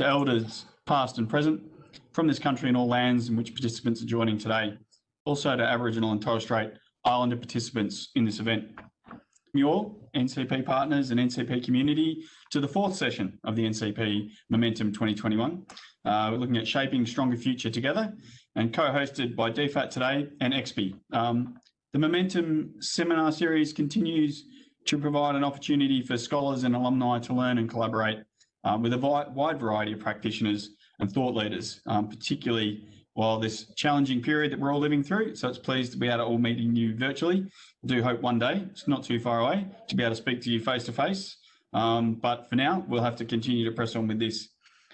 to elders past and present from this country and all lands in which participants are joining today. Also to Aboriginal and Torres Strait Islander participants in this event. All, NCP partners and NCP community, to the fourth session of the NCP Momentum 2021. Uh, we're looking at shaping stronger future together and co-hosted by DFAT today and XP. Um, the Momentum seminar series continues to provide an opportunity for scholars and alumni to learn and collaborate uh, with a wide variety of practitioners and thought leaders, um, particularly while this challenging period that we're all living through. So it's pleased to be able to all meeting you virtually. I do hope one day, it's not too far away, to be able to speak to you face to face. Um, but for now, we'll have to continue to press on with this.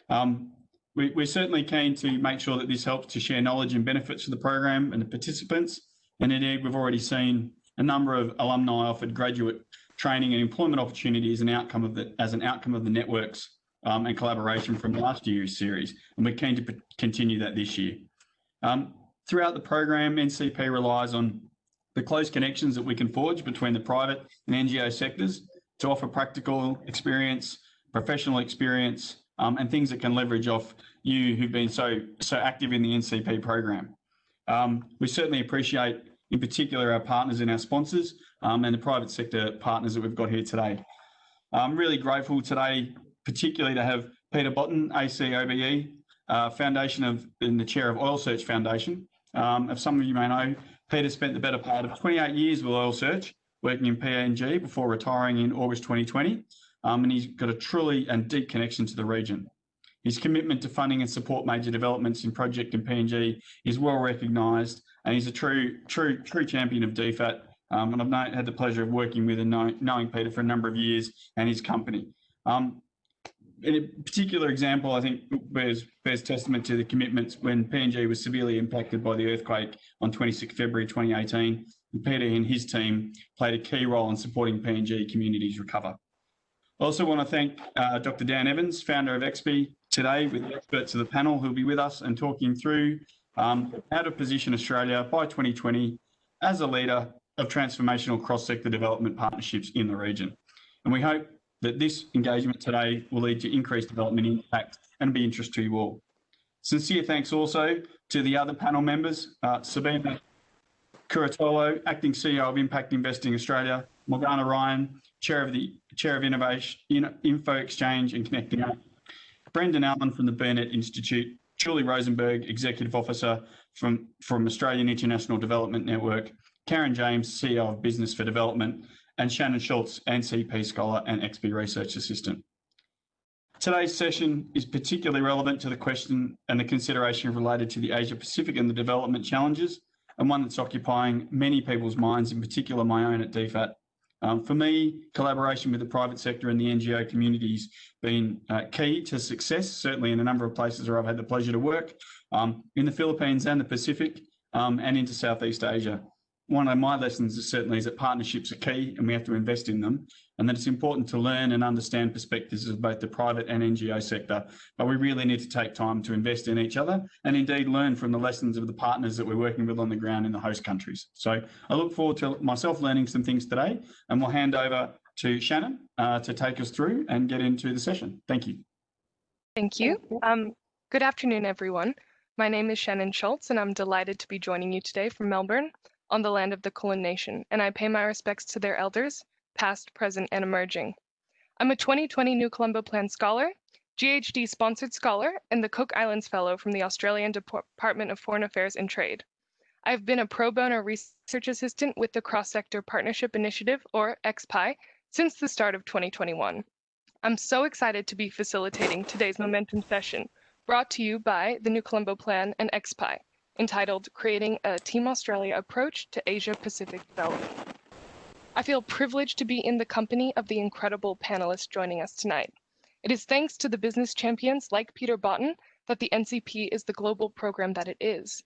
Um, we, are certainly keen to make sure that this helps to share knowledge and benefits for the program and the participants. And indeed, we've already seen a number of alumni offered graduate training and employment opportunities an outcome of the, as an outcome of the networks um, and collaboration from last year's series. And we're keen to continue that this year. Um, throughout the program, NCP relies on the close connections that we can forge between the private and NGO sectors to offer practical experience, professional experience, um, and things that can leverage off you who've been so so active in the NCP program. Um, we certainly appreciate, in particular, our partners and our sponsors um, and the private sector partners that we've got here today. I'm really grateful today, particularly to have Peter Botten, ACOBE, uh, Foundation of, in the chair of Oil Search Foundation. Um, as some of you may know, Peter spent the better part of 28 years with Oil Search, working in PNG before retiring in August 2020, um, and he's got a truly and deep connection to the region. His commitment to funding and support major developments in project in PNG is well recognised, and he's a true, true, true champion of DFAT. Um, and I've had the pleasure of working with and know, knowing Peter for a number of years and his company. Um, in a particular example, I think bears, bears testament to the commitments when PNG was severely impacted by the earthquake on 26 February 2018. And Peter and his team played a key role in supporting PNG communities recover. I also want to thank uh, Dr. Dan Evans, founder of XP, today with the experts of the panel who'll be with us and talking through um, how to position Australia by 2020 as a leader of transformational cross-sector development partnerships in the region. And we hope that this engagement today will lead to increased development impact and be interest to you all. Sincere thanks also to the other panel members, uh, Sabina Curatolo, Acting CEO of Impact Investing Australia, Morgana Ryan, Chair of the Chair of Innovation, Info Exchange and Connecting Up, Brendan Allen from the Burnet Institute, Julie Rosenberg, Executive Officer from, from Australian International Development Network, Karen James, CEO of Business for Development, and Shannon Schultz, NCP Scholar and XP Research Assistant. Today's session is particularly relevant to the question and the consideration related to the Asia Pacific and the development challenges, and one that's occupying many people's minds, in particular my own at DFAT. Um, for me, collaboration with the private sector and the NGO communities been uh, key to success, certainly in a number of places where I've had the pleasure to work, um, in the Philippines and the Pacific, um, and into Southeast Asia one of my lessons is certainly is that partnerships are key and we have to invest in them and that it's important to learn and understand perspectives of both the private and NGO sector. But we really need to take time to invest in each other and indeed learn from the lessons of the partners that we're working with on the ground in the host countries. So I look forward to myself learning some things today and we'll hand over to Shannon uh, to take us through and get into the session. Thank you. Thank you. Um, good afternoon, everyone. My name is Shannon Schultz and I'm delighted to be joining you today from Melbourne on the land of the Kulin Nation, and I pay my respects to their elders, past, present, and emerging. I'm a 2020 New Colombo Plan Scholar, GHD Sponsored Scholar, and the Cook Islands Fellow from the Australian Department of Foreign Affairs and Trade. I've been a pro bono research assistant with the Cross Sector Partnership Initiative, or XPI, since the start of 2021. I'm so excited to be facilitating today's Momentum session, brought to you by the New Colombo Plan and XPI entitled Creating a Team Australia Approach to Asia Pacific Development. I feel privileged to be in the company of the incredible panelists joining us tonight. It is thanks to the business champions like Peter Botten that the NCP is the global program that it is.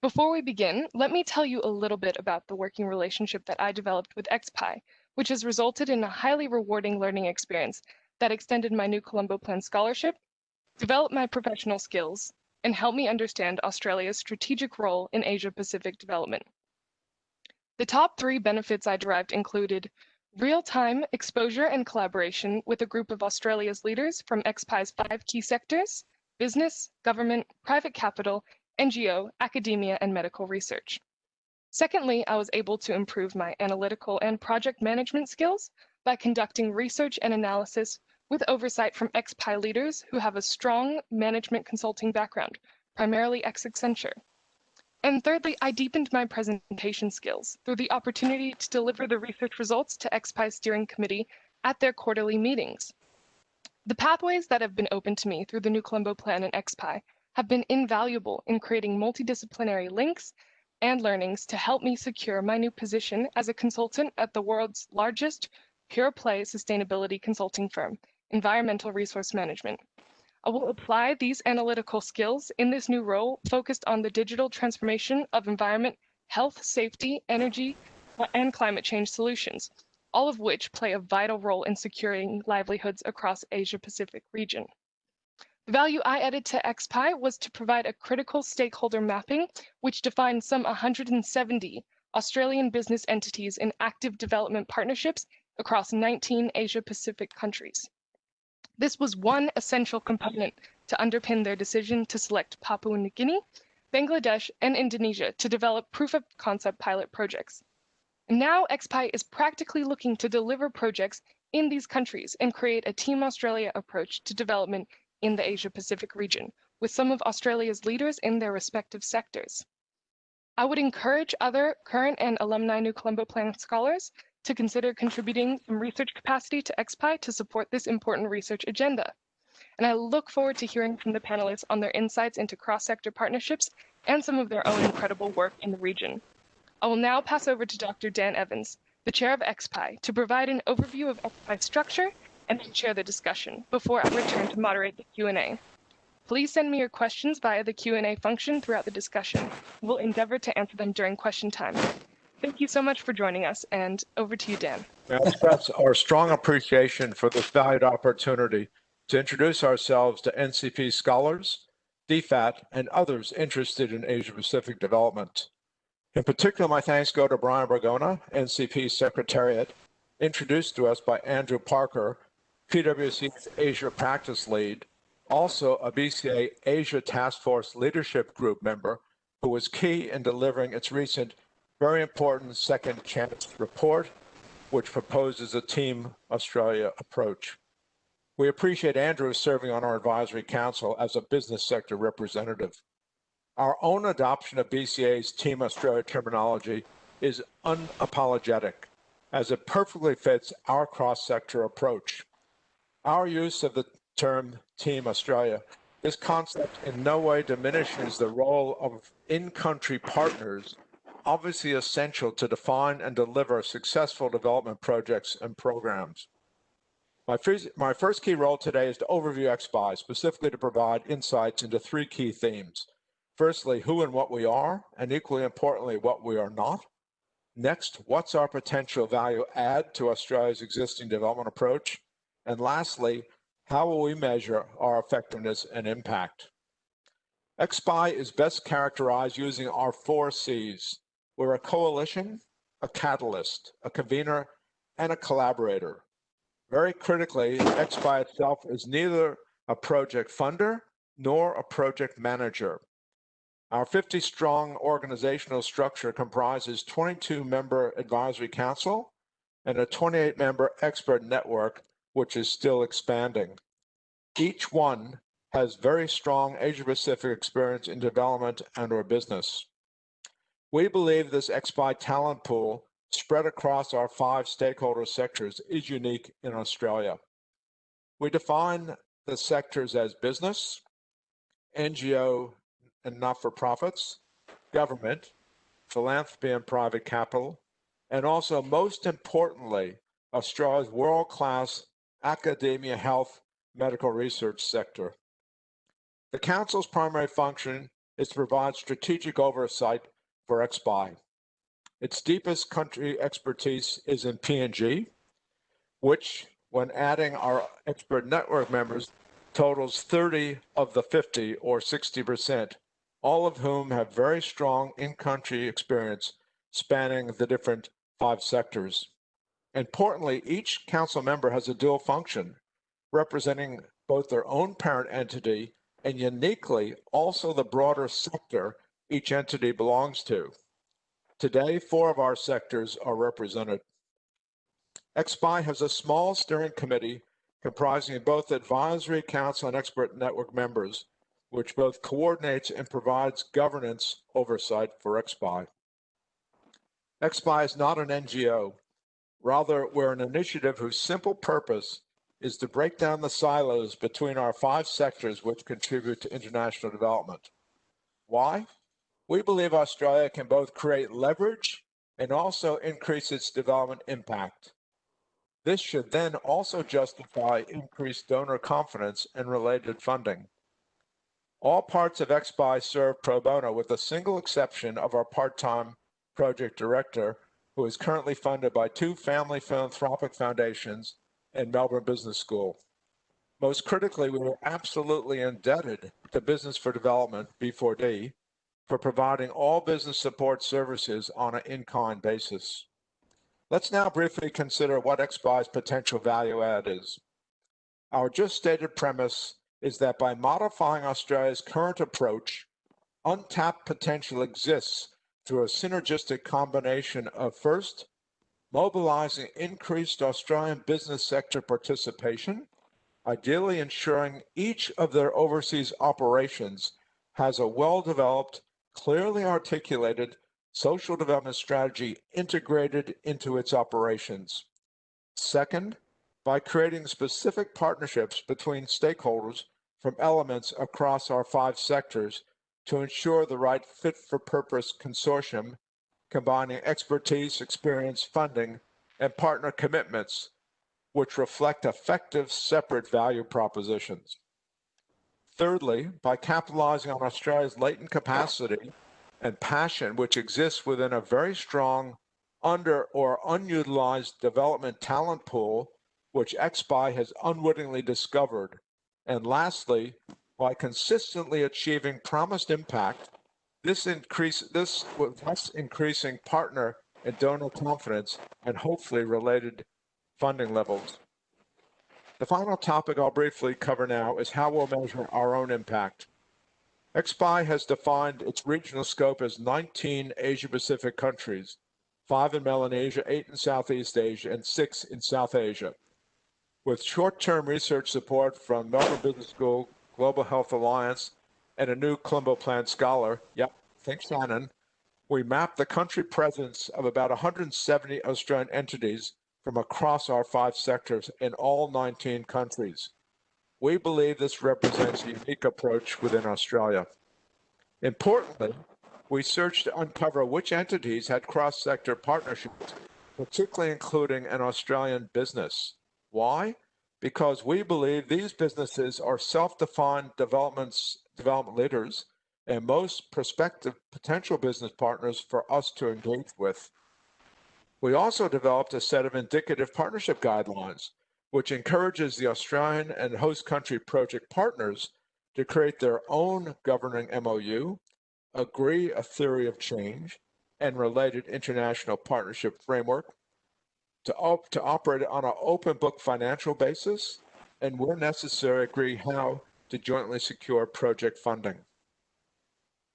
Before we begin, let me tell you a little bit about the working relationship that I developed with XPI, which has resulted in a highly rewarding learning experience that extended my New Colombo Plan scholarship, developed my professional skills, and help me understand Australia's strategic role in Asia Pacific development. The top three benefits I derived included real-time exposure and collaboration with a group of Australia's leaders from XPI's five key sectors, business, government, private capital, NGO, academia, and medical research. Secondly, I was able to improve my analytical and project management skills by conducting research and analysis with oversight from XPI leaders who have a strong management consulting background, primarily ex-Accenture. And thirdly, I deepened my presentation skills through the opportunity to deliver the research results to XPI Steering Committee at their quarterly meetings. The pathways that have been open to me through the New Colombo Plan and XPI have been invaluable in creating multidisciplinary links and learnings to help me secure my new position as a consultant at the world's largest pure play sustainability consulting firm, Environmental Resource Management. I will apply these analytical skills in this new role focused on the digital transformation of environment, health, safety, energy, and climate change solutions, all of which play a vital role in securing livelihoods across Asia Pacific region. The value I added to XPI was to provide a critical stakeholder mapping, which defined some 170 Australian business entities in active development partnerships across 19 Asia Pacific countries. This was one essential component to underpin their decision to select Papua New Guinea, Bangladesh, and Indonesia to develop proof of concept pilot projects. Now XPI is practically looking to deliver projects in these countries and create a Team Australia approach to development in the Asia Pacific region, with some of Australia's leaders in their respective sectors. I would encourage other current and alumni New Colombo Plan scholars to consider contributing some research capacity to XPI to support this important research agenda. And I look forward to hearing from the panelists on their insights into cross-sector partnerships and some of their own incredible work in the region. I will now pass over to Dr. Dan Evans, the chair of XPI, to provide an overview of XPI structure and then chair the discussion before I return to moderate the Q&A. Please send me your questions via the Q&A function throughout the discussion. We'll endeavor to answer them during question time. Thank you so much for joining us, and over to you, Dan. I express our strong appreciation for this valued opportunity to introduce ourselves to NCP scholars, DFAT, and others interested in Asia Pacific development. In particular, my thanks go to Brian Bergona, NCP Secretariat, introduced to us by Andrew Parker, PwC's Asia Practice Lead, also a BCA Asia Task Force Leadership Group member, who was key in delivering its recent very important second chance report, which proposes a Team Australia approach. We appreciate Andrew serving on our advisory council as a business sector representative. Our own adoption of BCA's Team Australia terminology is unapologetic, as it perfectly fits our cross-sector approach. Our use of the term Team Australia, this concept in no way diminishes the role of in-country partners obviously essential to define and deliver successful development projects and programs. My first, my first key role today is to overview XPI, specifically to provide insights into three key themes. Firstly, who and what we are, and equally importantly, what we are not. Next, what's our potential value add to Australia's existing development approach? And lastly, how will we measure our effectiveness and impact? XPI is best characterized using our four C's, we're a coalition, a catalyst, a convener, and a collaborator. Very critically, X by itself is neither a project funder nor a project manager. Our 50 strong organizational structure comprises 22 member advisory council and a 28 member expert network, which is still expanding. Each one has very strong Asia Pacific experience in development and or business. We believe this XPI talent pool spread across our five stakeholder sectors is unique in Australia. We define the sectors as business, NGO and not-for-profits, government, philanthropy and private capital, and also most importantly, Australia's world-class academia health medical research sector. The Council's primary function is to provide strategic oversight for XPI. Its deepest country expertise is in PNG, which, when adding our expert network members, totals 30 of the 50 or 60%, all of whom have very strong in-country experience spanning the different five sectors. Importantly, each council member has a dual function, representing both their own parent entity and uniquely also the broader sector each entity belongs to. Today, four of our sectors are represented. XPI has a small steering committee comprising both advisory council and expert network members, which both coordinates and provides governance oversight for XPI. XPI is not an NGO. Rather, we're an initiative whose simple purpose is to break down the silos between our five sectors which contribute to international development. Why? We believe Australia can both create leverage and also increase its development impact. This should then also justify increased donor confidence and related funding. All parts of XPI serve pro bono with the single exception of our part-time project director, who is currently funded by two family philanthropic foundations and Melbourne Business School. Most critically, we were absolutely indebted to Business for Development, B4D, for providing all business support services on an in-kind basis. Let's now briefly consider what XPI's potential value add is. Our just stated premise is that by modifying Australia's current approach, untapped potential exists through a synergistic combination of first, mobilizing increased Australian business sector participation, ideally ensuring each of their overseas operations has a well-developed, clearly articulated social development strategy integrated into its operations. Second, by creating specific partnerships between stakeholders from elements across our five sectors to ensure the right fit for purpose consortium combining expertise, experience, funding, and partner commitments, which reflect effective separate value propositions. Thirdly, by capitalizing on Australia's latent capacity and passion, which exists within a very strong under or unutilized development talent pool, which XPI has unwittingly discovered. And lastly, by consistently achieving promised impact this increase this thus increasing partner and donor confidence and hopefully related funding levels. The final topic I'll briefly cover now is how we'll measure our own impact. XPI has defined its regional scope as 19 Asia Pacific countries, five in Melanesia, eight in Southeast Asia, and six in South Asia. With short-term research support from Melbourne Business School, Global Health Alliance, and a new Colombo Plan scholar, yep, think Shannon, we mapped the country presence of about 170 Australian entities from across our five sectors in all 19 countries. We believe this represents a unique approach within Australia. Importantly, we searched to uncover which entities had cross-sector partnerships, particularly including an Australian business. Why? Because we believe these businesses are self-defined developments development leaders and most prospective potential business partners for us to engage with. We also developed a set of indicative partnership guidelines, which encourages the Australian and host country project partners to create their own governing MOU, agree a theory of change, and related international partnership framework, to, op to operate on an open book financial basis, and where necessary, agree how to jointly secure project funding.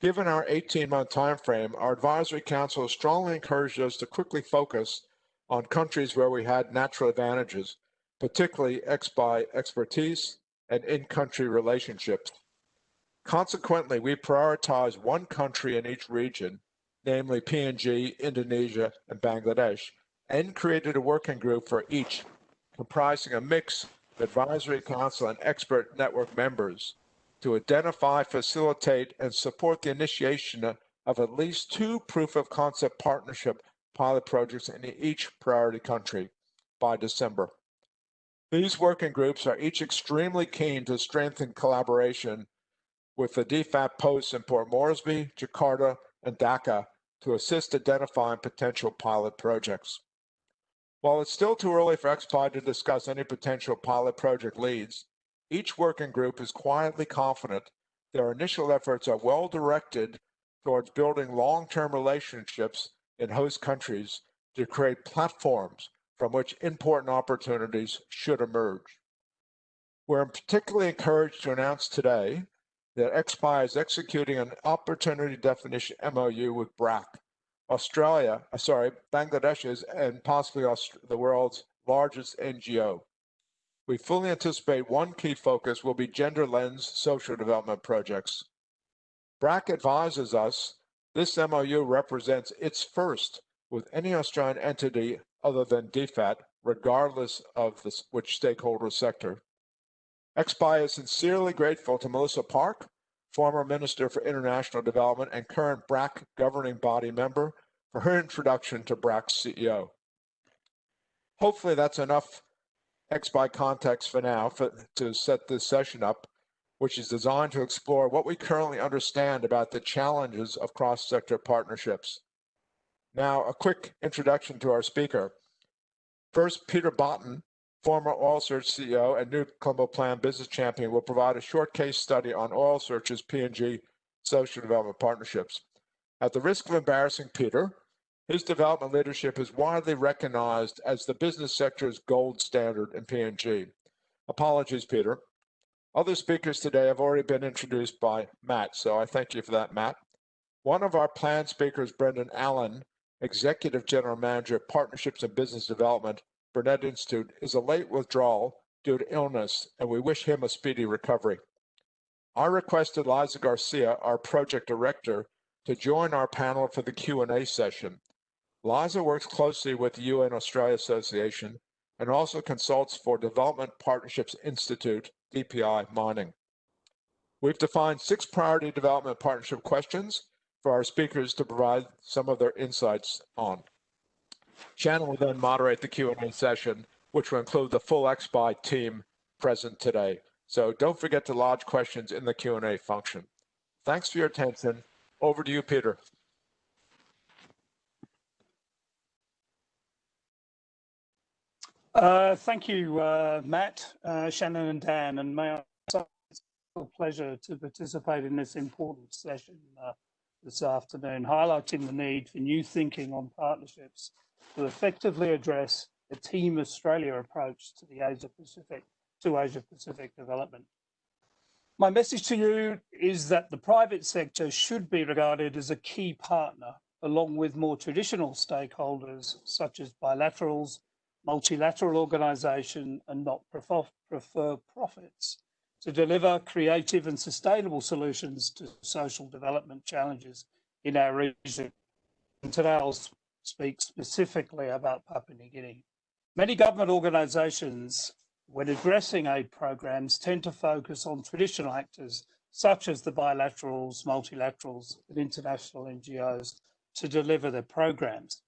Given our 18-month timeframe, our advisory council strongly encouraged us to quickly focus on countries where we had natural advantages, particularly XPI expertise and in-country relationships. Consequently, we prioritized one country in each region, namely PNG, Indonesia, and Bangladesh, and created a working group for each, comprising a mix of advisory council, and expert network members to identify, facilitate, and support the initiation of at least two proof of concept partnership pilot projects in each priority country by December. These working groups are each extremely keen to strengthen collaboration with the DFAT posts in Port Moresby, Jakarta, and Dhaka to assist identifying potential pilot projects. While it's still too early for XPI to discuss any potential pilot project leads, each working group is quietly confident their initial efforts are well directed towards building long-term relationships in host countries to create platforms from which important opportunities should emerge. We're particularly encouraged to announce today that XPI is executing an opportunity definition MOU with BRAC, Australia, uh, sorry, Bangladesh's and possibly Aust- the world's largest NGO. We fully anticipate one key focus will be gender lens social development projects. BRAC advises us this MOU represents its first with any Australian entity other than DFAT, regardless of which stakeholder sector. XPI is sincerely grateful to Melissa Park, former Minister for International Development and current BRAC governing body member, for her introduction to BRAC's CEO. Hopefully that's enough XPI context for now for, to set this session up, which is designed to explore what we currently understand about the challenges of cross-sector partnerships. Now, a quick introduction to our speaker. First, Peter Botten, former Oil Search CEO and New Colombo Plan business champion, will provide a short case study on Oil Search's PNG social development partnerships. At the risk of embarrassing Peter, his development leadership is widely recognized as the business sector's gold standard in PNG. Apologies, Peter. Other speakers today have already been introduced by Matt, so I thank you for that, Matt. One of our planned speakers, Brendan Allen, Executive General Manager, of Partnerships and Business Development, Burnet Institute, is a late withdrawal due to illness, and we wish him a speedy recovery. I requested Liza Garcia, our project director, to join our panel for the Q&A session. Liza works closely with the UN Australia Association and also consults for Development Partnerships Institute, DPI Mining. We've defined six priority development partnership questions for our speakers to provide some of their insights on. Shannon will then moderate the Q&A session, which will include the full XPI team present today. So don't forget to lodge questions in the Q&A function. Thanks for your attention. Over to you, Peter. Uh, thank you, uh, Matt, uh, Shannon and Dan, and may I say it's a pleasure to participate in this important session uh, this afternoon, highlighting the need for new thinking on partnerships to effectively address a Team Australia approach to the Asia Pacific, to Asia Pacific development. My message to you is that the private sector should be regarded as a key partner, along with more traditional stakeholders such as bilaterals, multilateral organisation and not prefer profits to deliver creative and sustainable solutions to social development challenges in our region. And today I'll speak specifically about Papua New Guinea. Many government organisations, when addressing aid programs, tend to focus on traditional actors such as the bilaterals, multilaterals and international NGOs to deliver their programs.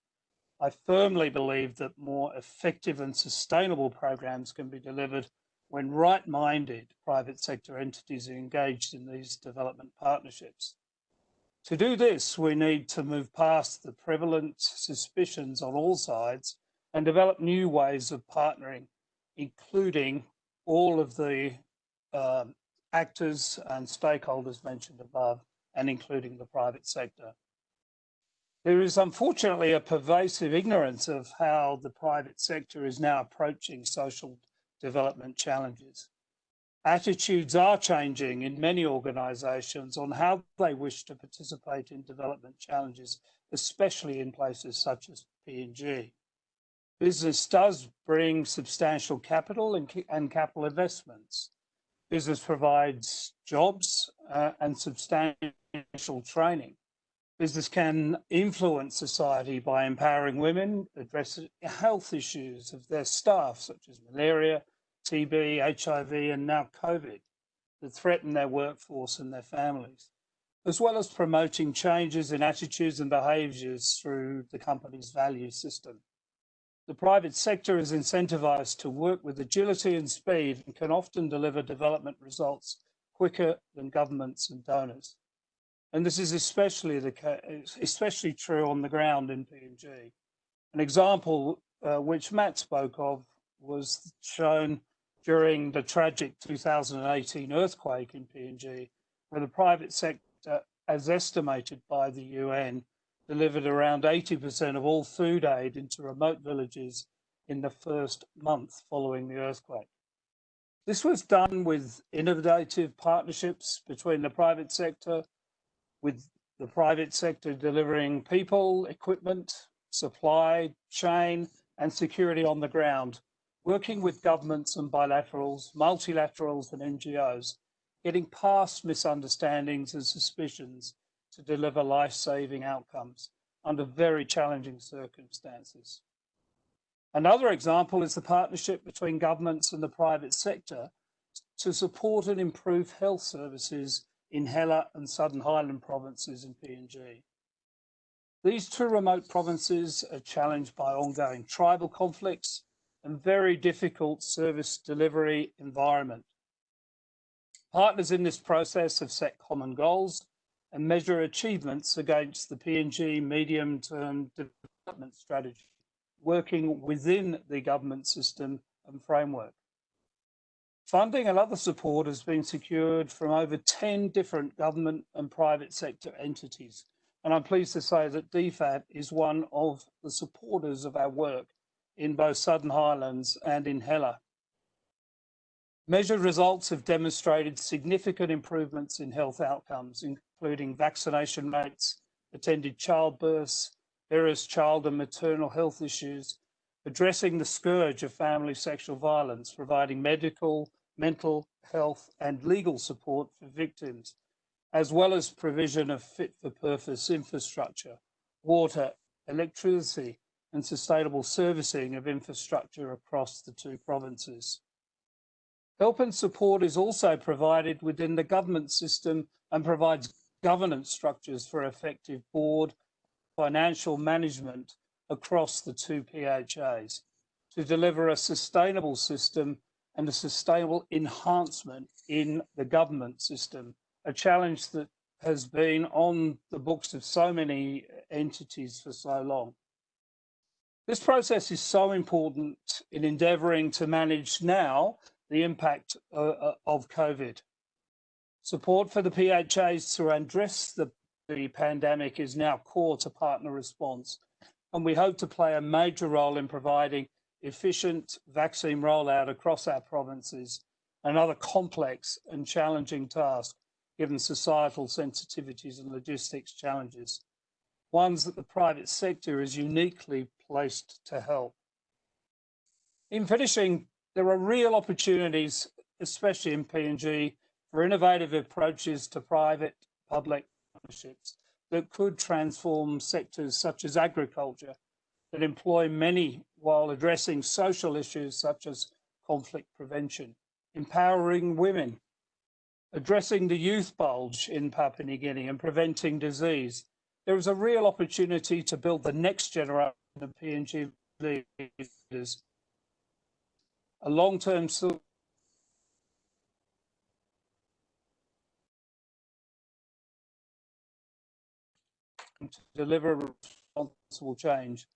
I firmly believe that more effective and sustainable programs can be delivered when right-minded private sector entities are engaged in these development partnerships. To do this, we need to move past the prevalent suspicions on all sides and develop new ways of partnering, including all of the um, actors and stakeholders mentioned above, and including the private sector. There is unfortunately a pervasive ignorance of how the private sector is now approaching social development challenges. Attitudes are changing in many organisations on how they wish to participate in development challenges, especially in places such as PNG. Business does bring substantial capital and, and capital investments. Business provides jobs uh, and substantial training. Business can influence society by empowering women, addressing health issues of their staff, such as malaria, TB, HIV, and now COVID, that threaten their workforce and their families, as well as promoting changes in attitudes and behaviours through the company's value system. The private sector is incentivized to work with agility and speed and can often deliver development results quicker than governments and donors. And this is especially the especially true on the ground in PNG. An example uh, which Matt spoke of was shown during the tragic 2018 earthquake in PNG, where the private sector, as estimated by the UN, delivered around 80% of all food aid into remote villages in the first month following the earthquake. This was done with innovative partnerships between the private sector, with the private sector delivering people, equipment, supply chain, and security on the ground, working with governments and bilaterals, multilaterals, and NGOs, getting past misunderstandings and suspicions to deliver life saving outcomes under very challenging circumstances. Another example is the partnership between governments and the private sector to support and improve health services in Hela and Southern Highland provinces in PNG. These two remote provinces are challenged by ongoing tribal conflicts and very difficult service delivery environment. Partners in this process have set common goals and measure achievements against the PNG medium-term development strategy working within the government system and framework. Funding and other support has been secured from over 10 different government and private sector entities. And I'm pleased to say that DFAT is one of the supporters of our work in both Southern Highlands and in Hela. Measured results have demonstrated significant improvements in health outcomes, including vaccination rates, attended childbirths, various child and maternal health issues, addressing the scourge of family sexual violence, providing medical, mental health and legal support for victims, as well as provision of fit for purpose infrastructure, water, electricity, and sustainable servicing of infrastructure across the two provinces. Help and support is also provided within the government system and provides governance structures for effective board financial management across the two PHAs to deliver a sustainable system and a sustainable enhancement in the government system, a challenge that has been on the books of so many entities for so long. This process is so important in endeavouring to manage now the impact uh, uh of COVID. Support for the PHAs to address the the pandemic is now core to partner response, and we hope to play a major role in providing efficient vaccine rollout across our provinces, another complex and challenging task given societal sensitivities and logistics challenges, ones that the private sector is uniquely placed to help. In finishing, there are real opportunities, especially in PNG, for innovative approaches to private public partnerships that could transform sectors such as agriculture that employ many while addressing social issues such as conflict prevention, empowering women, addressing the youth bulge in Papua New Guinea and preventing disease. There is a real opportunity to build the next generation of PNG leaders, a long-term to deliver responsible change.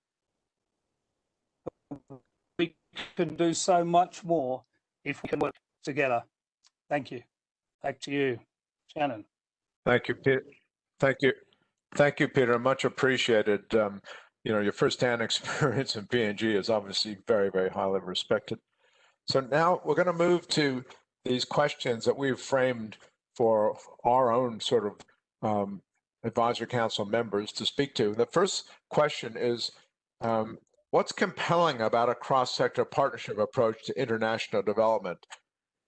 We can do so much more if we can work together. Thank you. Back to you, Shannon. Thank you, Peter. Thank you. Thank you, Peter. Much appreciated. Um, you know, your firsthand experience in PNG is obviously very, very highly respected. So now we're going to move to these questions that we've framed for our own sort of um, advisory council members to speak to. The first question is, um, what's compelling about a cross-sector partnership approach to international development?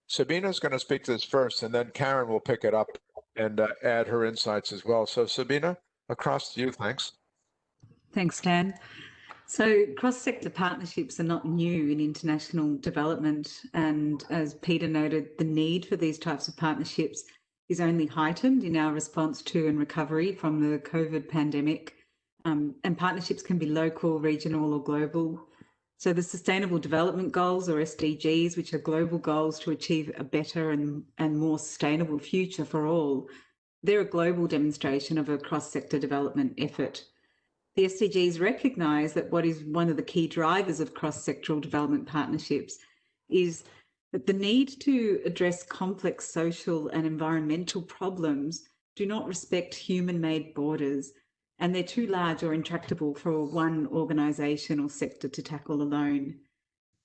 Sabina is going to speak to this first, and then Karen will pick it up and uh, add her insights as well. So Sabina, across to you, thanks. Thanks, Dan. So cross-sector partnerships are not new in international development. And as Peter noted, the need for these types of partnerships is only heightened in our response to and recovery from the COVID pandemic. Um, and partnerships can be local, regional, or global. So the Sustainable Development Goals, or SDGs, which are global goals to achieve a better and, and more sustainable future for all, they're a global demonstration of a cross-sector development effort. The SDGs recognise that what is one of the key drivers of cross-sectoral development partnerships is that the need to address complex social and environmental problems do not respect human-made borders and they're too large or intractable for one organisation or sector to tackle alone.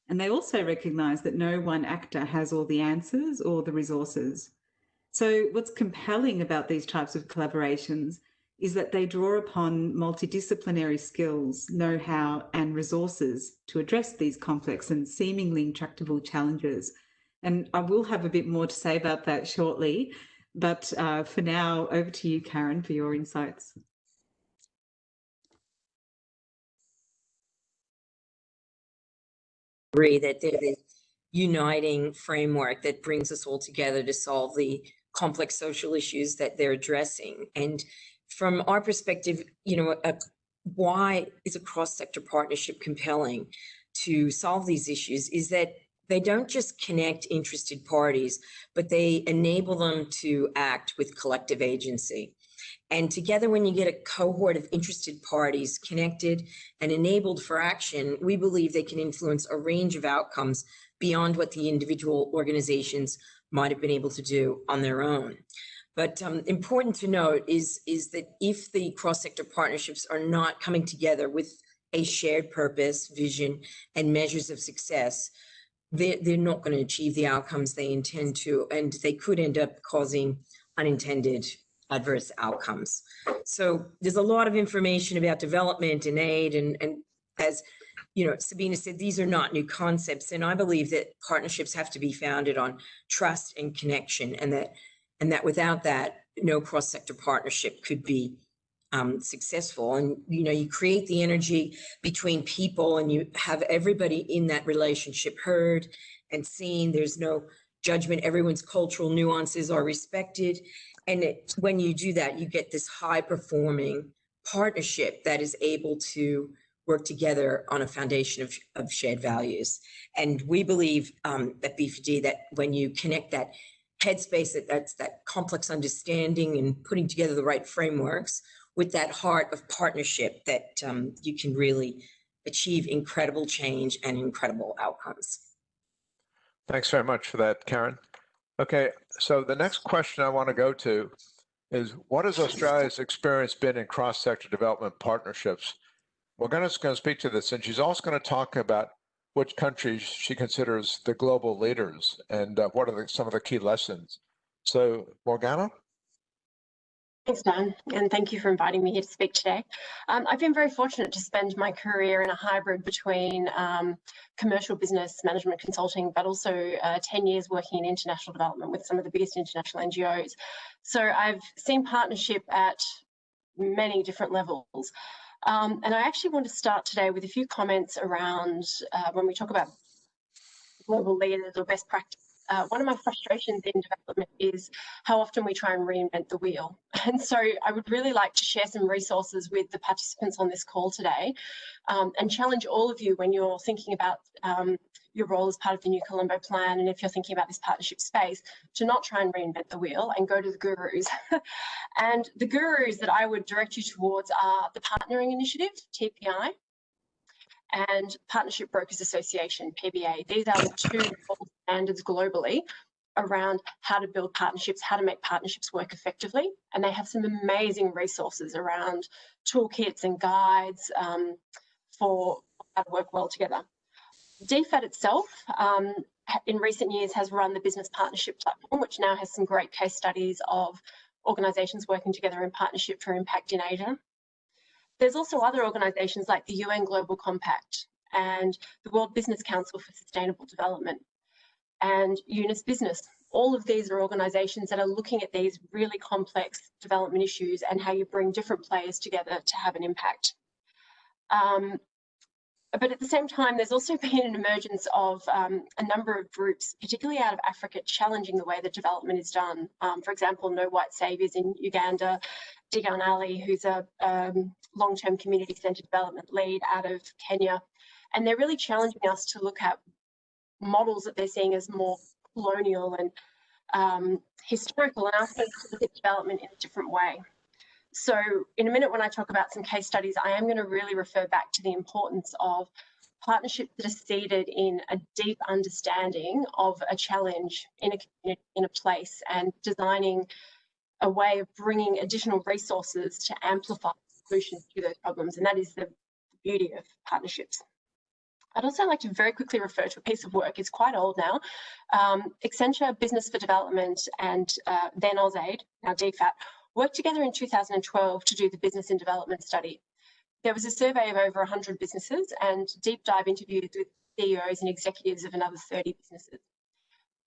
And they also recognise that no one actor has all the answers or the resources. So, what's compelling about these types of collaborations is that they draw upon multidisciplinary skills, know how, and resources to address these complex and seemingly intractable challenges. And I will have a bit more to say about that shortly. But uh, for now, over to you, Karen, for your insights. agree that they're the uniting framework that brings us all together to solve the complex social issues that they're addressing. And from our perspective, you know, a, why is a cross-sector partnership compelling to solve these issues is that they don't just connect interested parties, but they enable them to act with collective agency. And together, when you get a cohort of interested parties connected and enabled for action, we believe they can influence a range of outcomes beyond what the individual organizations might have been able to do on their own. But um, important to note is, is that if the cross-sector partnerships are not coming together with a shared purpose, vision, and measures of success, they're, they're not going to achieve the outcomes they intend to, and they could end up causing unintended adverse outcomes. So there's a lot of information about development and aid and, and as you know, Sabina said, these are not new concepts. And I believe that partnerships have to be founded on trust and connection and that and that without that, no cross-sector partnership could be um, successful. And, you know, you create the energy between people and you have everybody in that relationship heard and seen. There's no judgment. Everyone's cultural nuances are respected. And it, when you do that, you get this high performing partnership that is able to work together on a foundation of, of shared values. And we believe um, at B4D that when you connect that headspace, that that's that complex understanding and putting together the right frameworks with that heart of partnership that um, you can really achieve incredible change and incredible outcomes. Thanks very much for that, Karen. Okay, so the next question I want to go to is what has Australia's experience been in cross-sector development partnerships? Morgana's going to speak to this, and she's also going to talk about which countries she considers the global leaders and uh, what are the, some of the key lessons. So, Morgana? Thanks, Dan, and thank you for inviting me here to speak today. Um, I've been very fortunate to spend my career in a hybrid between um, commercial business management consulting, but also uh, 10 years working in international development with some of the biggest international NGOs. So I've seen partnership at many different levels. Um, and I actually want to start today with a few comments around uh, when we talk about global leaders or best practice uh, one of my frustrations in development is how often we try and reinvent the wheel. And so I would really like to share some resources with the participants on this call today um, and challenge all of you when you're thinking about um, your role as part of the New Colombo plan and if you're thinking about this partnership space to not try and reinvent the wheel and go to the gurus. and the gurus that I would direct you towards are the Partnering Initiative, TPI, and Partnership Brokers Association, PBA. These are the two standards globally around how to build partnerships, how to make partnerships work effectively. And they have some amazing resources around toolkits and guides um, for how to work well together. DFAT itself, um, in recent years, has run the Business Partnership Platform, which now has some great case studies of organisations working together in partnership for impact in Asia. There's also other organisations like the UN Global Compact and the World Business Council for Sustainable Development and Eunice Business. All of these are organisations that are looking at these really complex development issues and how you bring different players together to have an impact. Um, but at the same time, there's also been an emergence of um, a number of groups, particularly out of Africa, challenging the way that development is done. Um, for example, No White Saviours in Uganda, Degan Ali, who's a um, long-term community centre development lead out of Kenya. And they're really challenging us to look at models that they're seeing as more colonial and um, historical and asking us to look at development in a different way. So in a minute when I talk about some case studies, I am going to really refer back to the importance of partnerships that are seeded in a deep understanding of a challenge in a community, in a place, and designing a way of bringing additional resources to amplify solutions to those problems. And that is the beauty of partnerships. I'd also like to very quickly refer to a piece of work, it's quite old now. Um, Accenture Business for Development and uh, then AusAid, now DFAT, worked together in 2012 to do the Business and Development Study. There was a survey of over 100 businesses and deep dive interviews with CEOs and executives of another 30 businesses.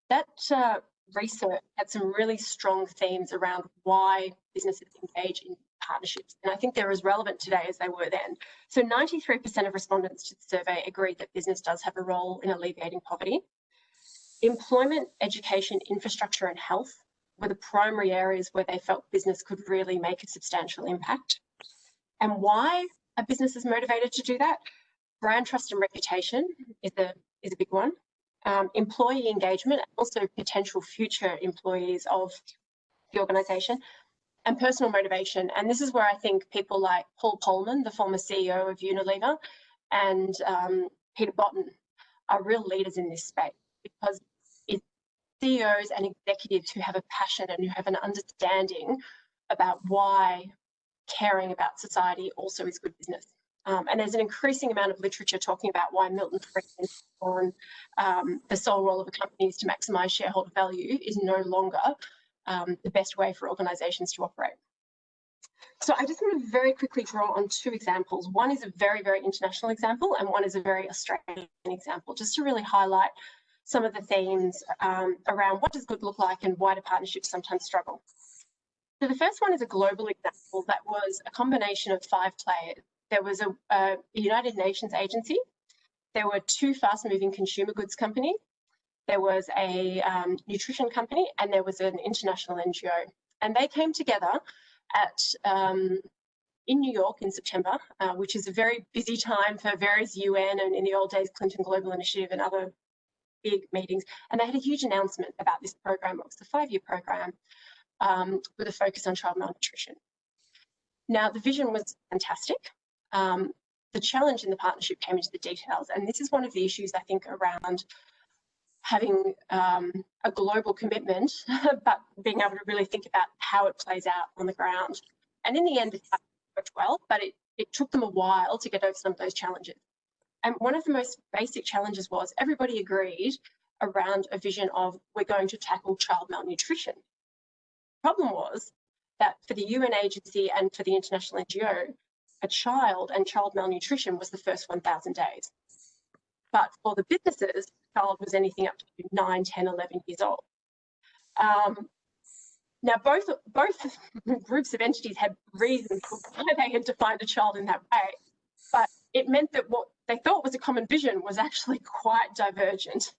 That uh, research had some really strong themes around why businesses engage in partnerships. And I think they're as relevant today as they were then. So 93% of respondents to the survey agreed that business does have a role in alleviating poverty. Employment, education, infrastructure and health were the primary areas where they felt business could really make a substantial impact. And why a business is motivated to do that? Brand trust and reputation is a, is a big one. Um, employee engagement, also potential future employees of the organisation, and personal motivation. And this is where I think people like Paul Polman, the former CEO of Unilever, and um, Peter Botten are real leaders in this space because CEOs and executives who have a passion and who have an understanding about why caring about society also is good business. Um, and there's an increasing amount of literature talking about why Milton Friedman's on um, the sole role of a company is to maximise shareholder value is no longer um, the best way for organisations to operate. So I just want to very quickly draw on two examples. One is a very, very international example and one is a very Australian example, just to really highlight some of the themes um, around what does good look like and why do partnerships sometimes struggle. So the first one is a global example that was a combination of five players. There was a, a United Nations agency, there were two fast-moving consumer goods companies, there was a um, nutrition company, and there was an international NGO. And they came together at um, in New York in September, uh, which is a very busy time for various UN and in the old days Clinton Global Initiative and other big meetings. And they had a huge announcement about this program. It was a five-year program um, with a focus on child malnutrition. Now, the vision was fantastic. Um, the challenge in the partnership came into the details, and this is one of the issues I think around having um, a global commitment, but being able to really think about how it plays out on the ground. And in the end, it worked well, but it, it took them a while to get over some of those challenges. And one of the most basic challenges was everybody agreed around a vision of we're going to tackle child malnutrition. Problem was that for the UN agency and for the international NGO, a child and child malnutrition was the first 1,000 days. But for the businesses, child was anything up to 9, 10, 11 years old. Um, now, both, both groups of entities had reasons why they had defined a child in that way, it meant that what they thought was a common vision was actually quite divergent.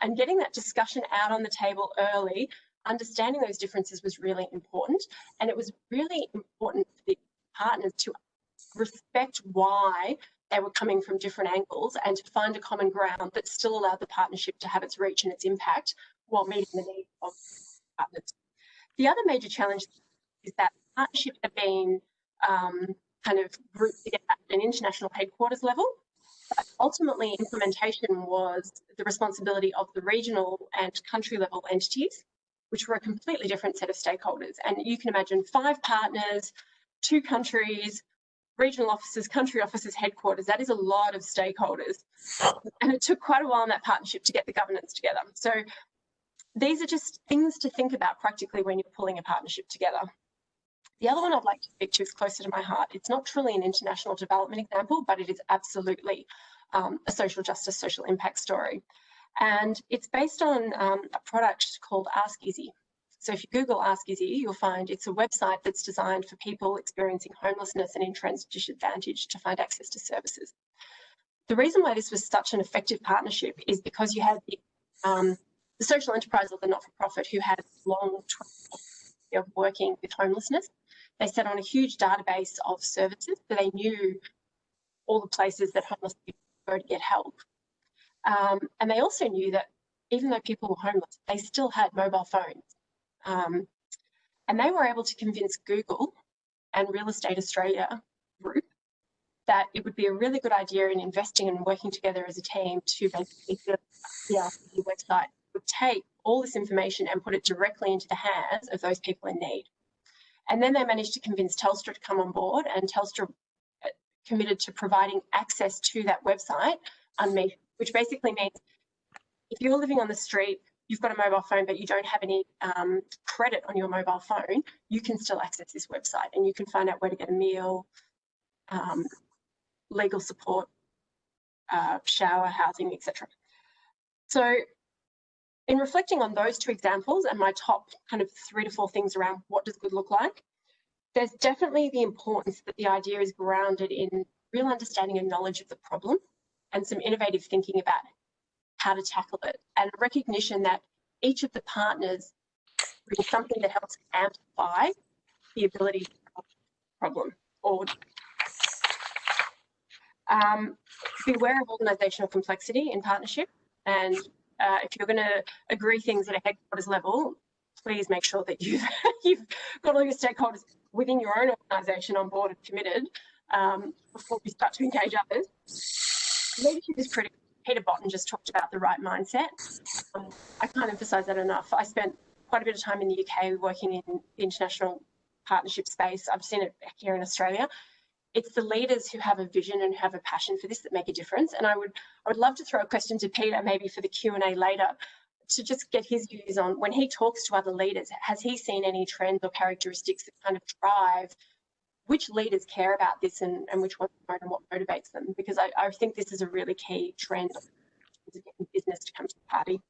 And getting that discussion out on the table early, understanding those differences was really important. And it was really important for the partners to respect why they were coming from different angles and to find a common ground that still allowed the partnership to have its reach and its impact while meeting the needs of partners. The other major challenge is that partnership had been um, kind of grouped together at an international headquarters level. But ultimately, implementation was the responsibility of the regional and country level entities, which were a completely different set of stakeholders. And you can imagine five partners, two countries, regional offices, country offices, headquarters, that is a lot of stakeholders. And it took quite a while in that partnership to get the governance together. So these are just things to think about practically when you're pulling a partnership together. The other one I'd like to speak to is closer to my heart. It's not truly an international development example, but it is absolutely um, a social justice, social impact story. And it's based on um, a product called Ask Izzy. So if you Google Ask Izzy, you'll find it's a website that's designed for people experiencing homelessness and intransit disadvantage to find access to services. The reason why this was such an effective partnership is because you had the, um, the social enterprise or the not-for-profit who had long of working with homelessness. They sat on a huge database of services, so they knew all the places that homeless people go to get help. Um, and they also knew that even though people were homeless, they still had mobile phones. Um, and they were able to convince Google and Real Estate Australia group that it would be a really good idea in investing and working together as a team to basically the website would take all this information and put it directly into the hands of those people in need. And then they managed to convince Telstra to come on board and Telstra uh, committed to providing access to that website, which basically means if you're living on the street, you've got a mobile phone, but you don't have any um, credit on your mobile phone, you can still access this website and you can find out where to get a meal, um, legal support, uh, shower, housing, etc. So in reflecting on those two examples and my top kind of three to four things around what does good look like, there's definitely the importance that the idea is grounded in real understanding and knowledge of the problem and some innovative thinking about how to tackle it and recognition that each of the partners brings something that helps amplify the ability to solve the problem or um, beware of organisational complexity in partnership and uh, if you're going to agree things at a headquarters level, please make sure that you've, you've got all your stakeholders within your own organisation on board and committed um, before you start to engage others. Leadership is critical. Peter Botten just talked about the right mindset. Um, I can't emphasise that enough. I spent quite a bit of time in the UK working in the international partnership space. I've seen it here in Australia it's the leaders who have a vision and have a passion for this that make a difference. And I would I would love to throw a question to Peter maybe for the Q&A later to just get his views on when he talks to other leaders, has he seen any trends or characteristics that kind of drive which leaders care about this and, and which ones don't and what motivates them? Because I, I think this is a really key trend getting business to come to the party.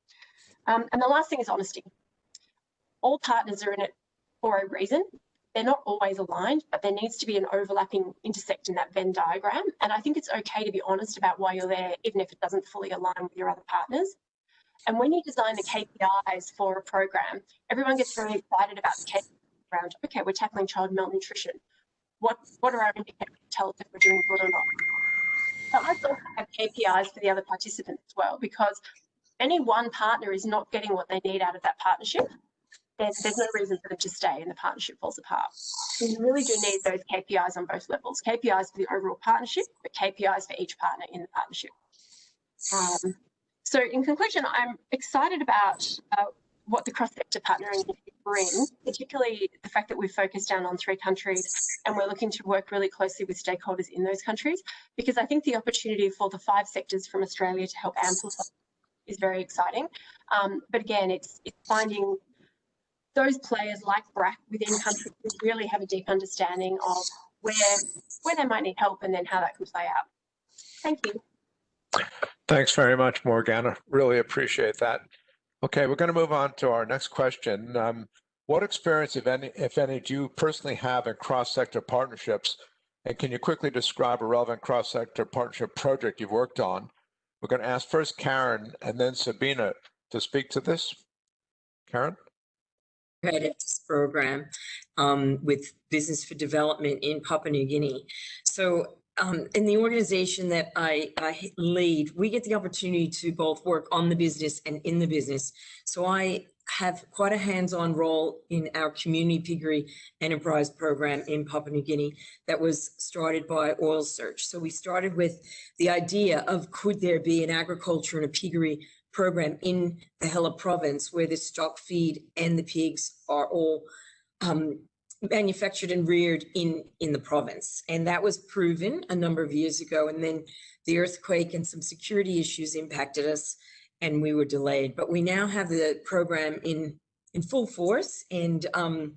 Um, and the last thing is honesty. All partners are in it for a reason they're not always aligned, but there needs to be an overlapping intersect in that Venn diagram. And I think it's okay to be honest about why you're there, even if it doesn't fully align with your other partners. And when you design the KPIs for a program, everyone gets very excited about the KPIs around, okay, we're tackling child malnutrition. What, what are our indicators to tell us if we're doing good or not? But let's also have KPIs for the other participants as well, because any one partner is not getting what they need out of that partnership there's, there's no reason for them to stay and the partnership falls apart. So you really do need those KPIs on both levels, KPIs for the overall partnership, but KPIs for each partner in the partnership. Um, so in conclusion, I'm excited about uh, what the cross-sector partnering brings, particularly the fact that we've focused down on three countries and we're looking to work really closely with stakeholders in those countries, because I think the opportunity for the five sectors from Australia to help amplify is very exciting. Um, but again, it's, it's finding those players like BRAC within countries really have a deep understanding of where where they might need help and then how that can play out. Thank you. Thanks very much, Morgana. Really appreciate that. Okay, we're going to move on to our next question. Um, what experience, if any, if any, do you personally have in cross-sector partnerships? And can you quickly describe a relevant cross-sector partnership project you've worked on? We're going to ask first Karen and then Sabina to speak to this. Karen? Credits program um, with Business for Development in Papua New Guinea. So um, in the organization that I, I, lead, we get the opportunity to both work on the business and in the business. So I have quite a hands-on role in our community piggery enterprise program in Papua New Guinea that was started by Oil Search. So we started with the idea of could there be an agriculture and a piggery program in the Hela province where the stock feed and the pigs are all um, manufactured and reared in, in the province. And that was proven a number of years ago. And then the earthquake and some security issues impacted us and we were delayed. But we now have the program in, in full force and, um,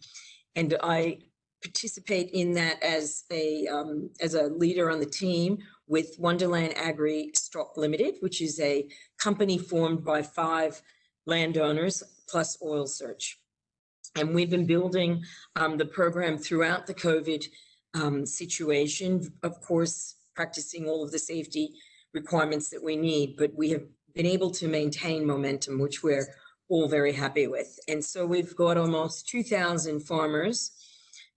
and I participate in that as a, um, as a leader on the team with Wonderland Agri Stock Limited, which is a company formed by five landowners plus Oil Search. And we've been building um, the program throughout the COVID um, situation, of course, practicing all of the safety requirements that we need, but we have been able to maintain momentum, which we're all very happy with. And so we've got almost 2,000 farmers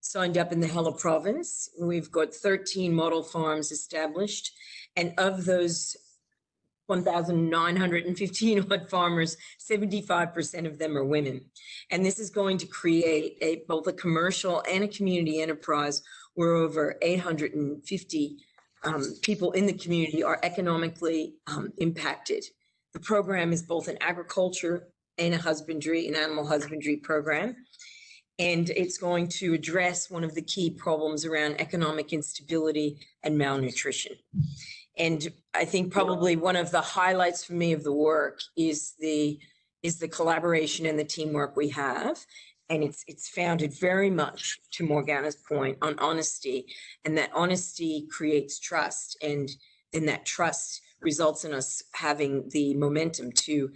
signed up in the Hela province. We've got 13 model farms established. And of those 1,915 odd farmers, 75% of them are women. And this is going to create a, both a commercial and a community enterprise where over 850 um, people in the community are economically um, impacted. The program is both an agriculture and a husbandry, an animal husbandry program. And it's going to address one of the key problems around economic instability and malnutrition. And I think probably one of the highlights for me of the work is the is the collaboration and the teamwork we have. And it's it's founded very much to Morgana's point on honesty, and that honesty creates trust, and then that trust results in us having the momentum to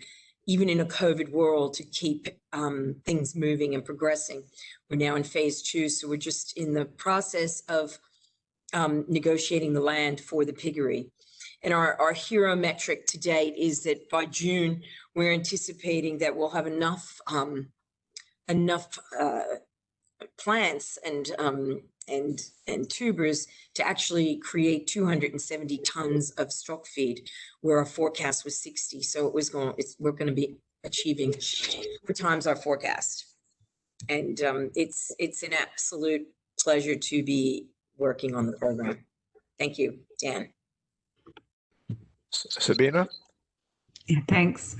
even in a COVID world, to keep um, things moving and progressing. We're now in phase two, so we're just in the process of um, negotiating the land for the piggery. And our, our hero metric to date is that by June, we're anticipating that we'll have enough um, enough uh, plants and um, and and tubers to actually create 270 tons of stock feed, where our forecast was 60. So it was going. It's, we're going to be achieving four times our forecast, and um, it's it's an absolute pleasure to be working on the program. Thank you, Dan. Sabina? Yeah, thanks.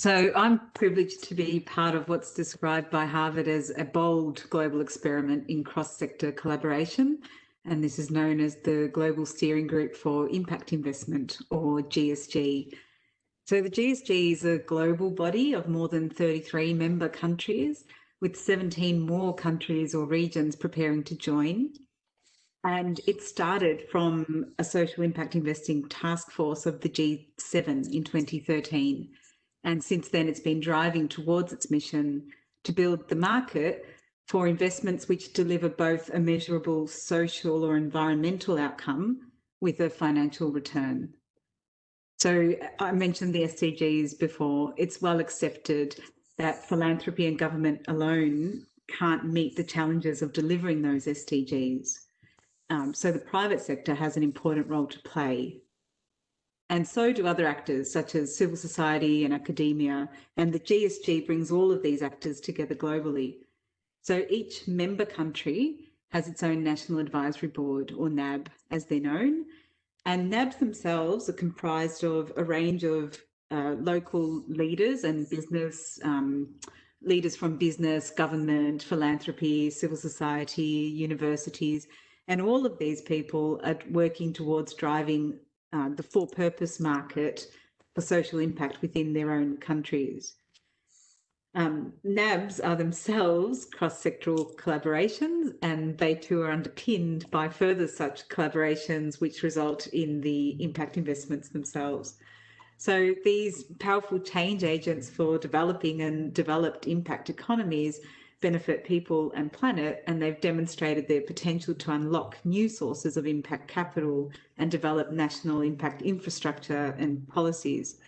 So I'm privileged to be part of what's described by Harvard as a bold global experiment in cross-sector collaboration. And this is known as the Global Steering Group for Impact Investment or GSG. So the GSG is a global body of more than 33 member countries with 17 more countries or regions preparing to join. And it started from a social impact investing task force of the G7 in 2013. And since then, it's been driving towards its mission to build the market for investments which deliver both a measurable social or environmental outcome with a financial return. So I mentioned the SDGs before. It's well accepted that philanthropy and government alone can't meet the challenges of delivering those SDGs. Um, so the private sector has an important role to play. And so do other actors such as civil society and academia. And the GSG brings all of these actors together globally. So each member country has its own National Advisory Board, or NAB as they're known. And NABs themselves are comprised of a range of uh, local leaders and business um, leaders from business, government, philanthropy, civil society, universities, and all of these people are working towards driving uh, the for purpose market for social impact within their own countries. Um, NABs are themselves cross-sectoral collaborations and they too are underpinned by further such collaborations which result in the impact investments themselves. So these powerful change agents for developing and developed impact economies benefit people and planet, and they've demonstrated their potential to unlock new sources of impact capital and develop national impact infrastructure and policies.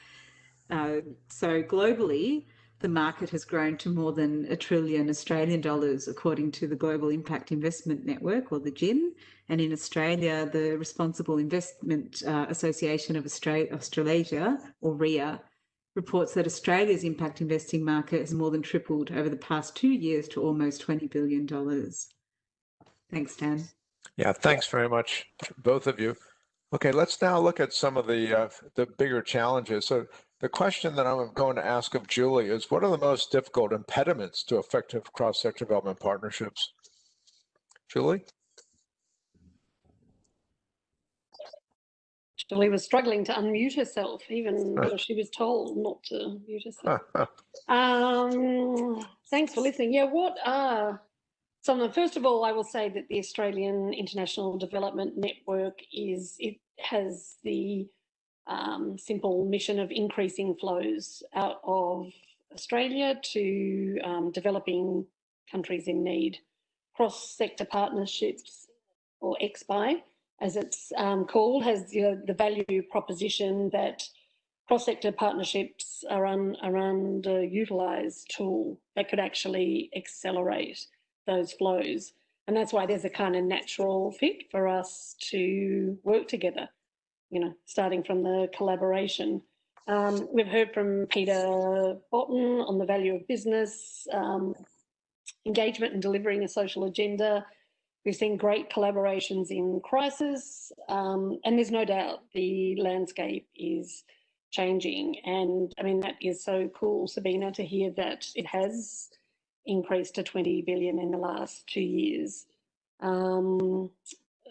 Uh, so globally, the market has grown to more than a trillion Australian dollars, according to the Global Impact Investment Network, or the GIIN. And in Australia, the Responsible Investment uh, Association of Australasia, or RIA, reports that Australia's impact investing market has more than tripled over the past two years to almost $20 billion. Thanks, Dan. Yeah, thanks very much, both of you. Okay, let's now look at some of the uh, the bigger challenges. So the question that I'm going to ask of Julie is, what are the most difficult impediments to effective cross-sector development partnerships? Julie? Julie was struggling to unmute herself, even though she was told not to mute herself. um, thanks for listening. Yeah, what are some of First of all, I will say that the Australian International Development Network is, it has the um, simple mission of increasing flows out of Australia to um, developing countries in need. Cross-sector partnerships, or XPI, as it's um, called, has you know, the value proposition that cross-sector partnerships are an, are underutilized tool that could actually accelerate those flows. And that's why there's a kind of natural fit for us to work together, you know, starting from the collaboration. Um, we've heard from Peter Botten on the value of business, um, engagement and delivering a social agenda, We've seen great collaborations in crisis, um, and there's no doubt the landscape is changing. And I mean, that is so cool, Sabina, to hear that it has increased to 20 billion in the last two years. Um,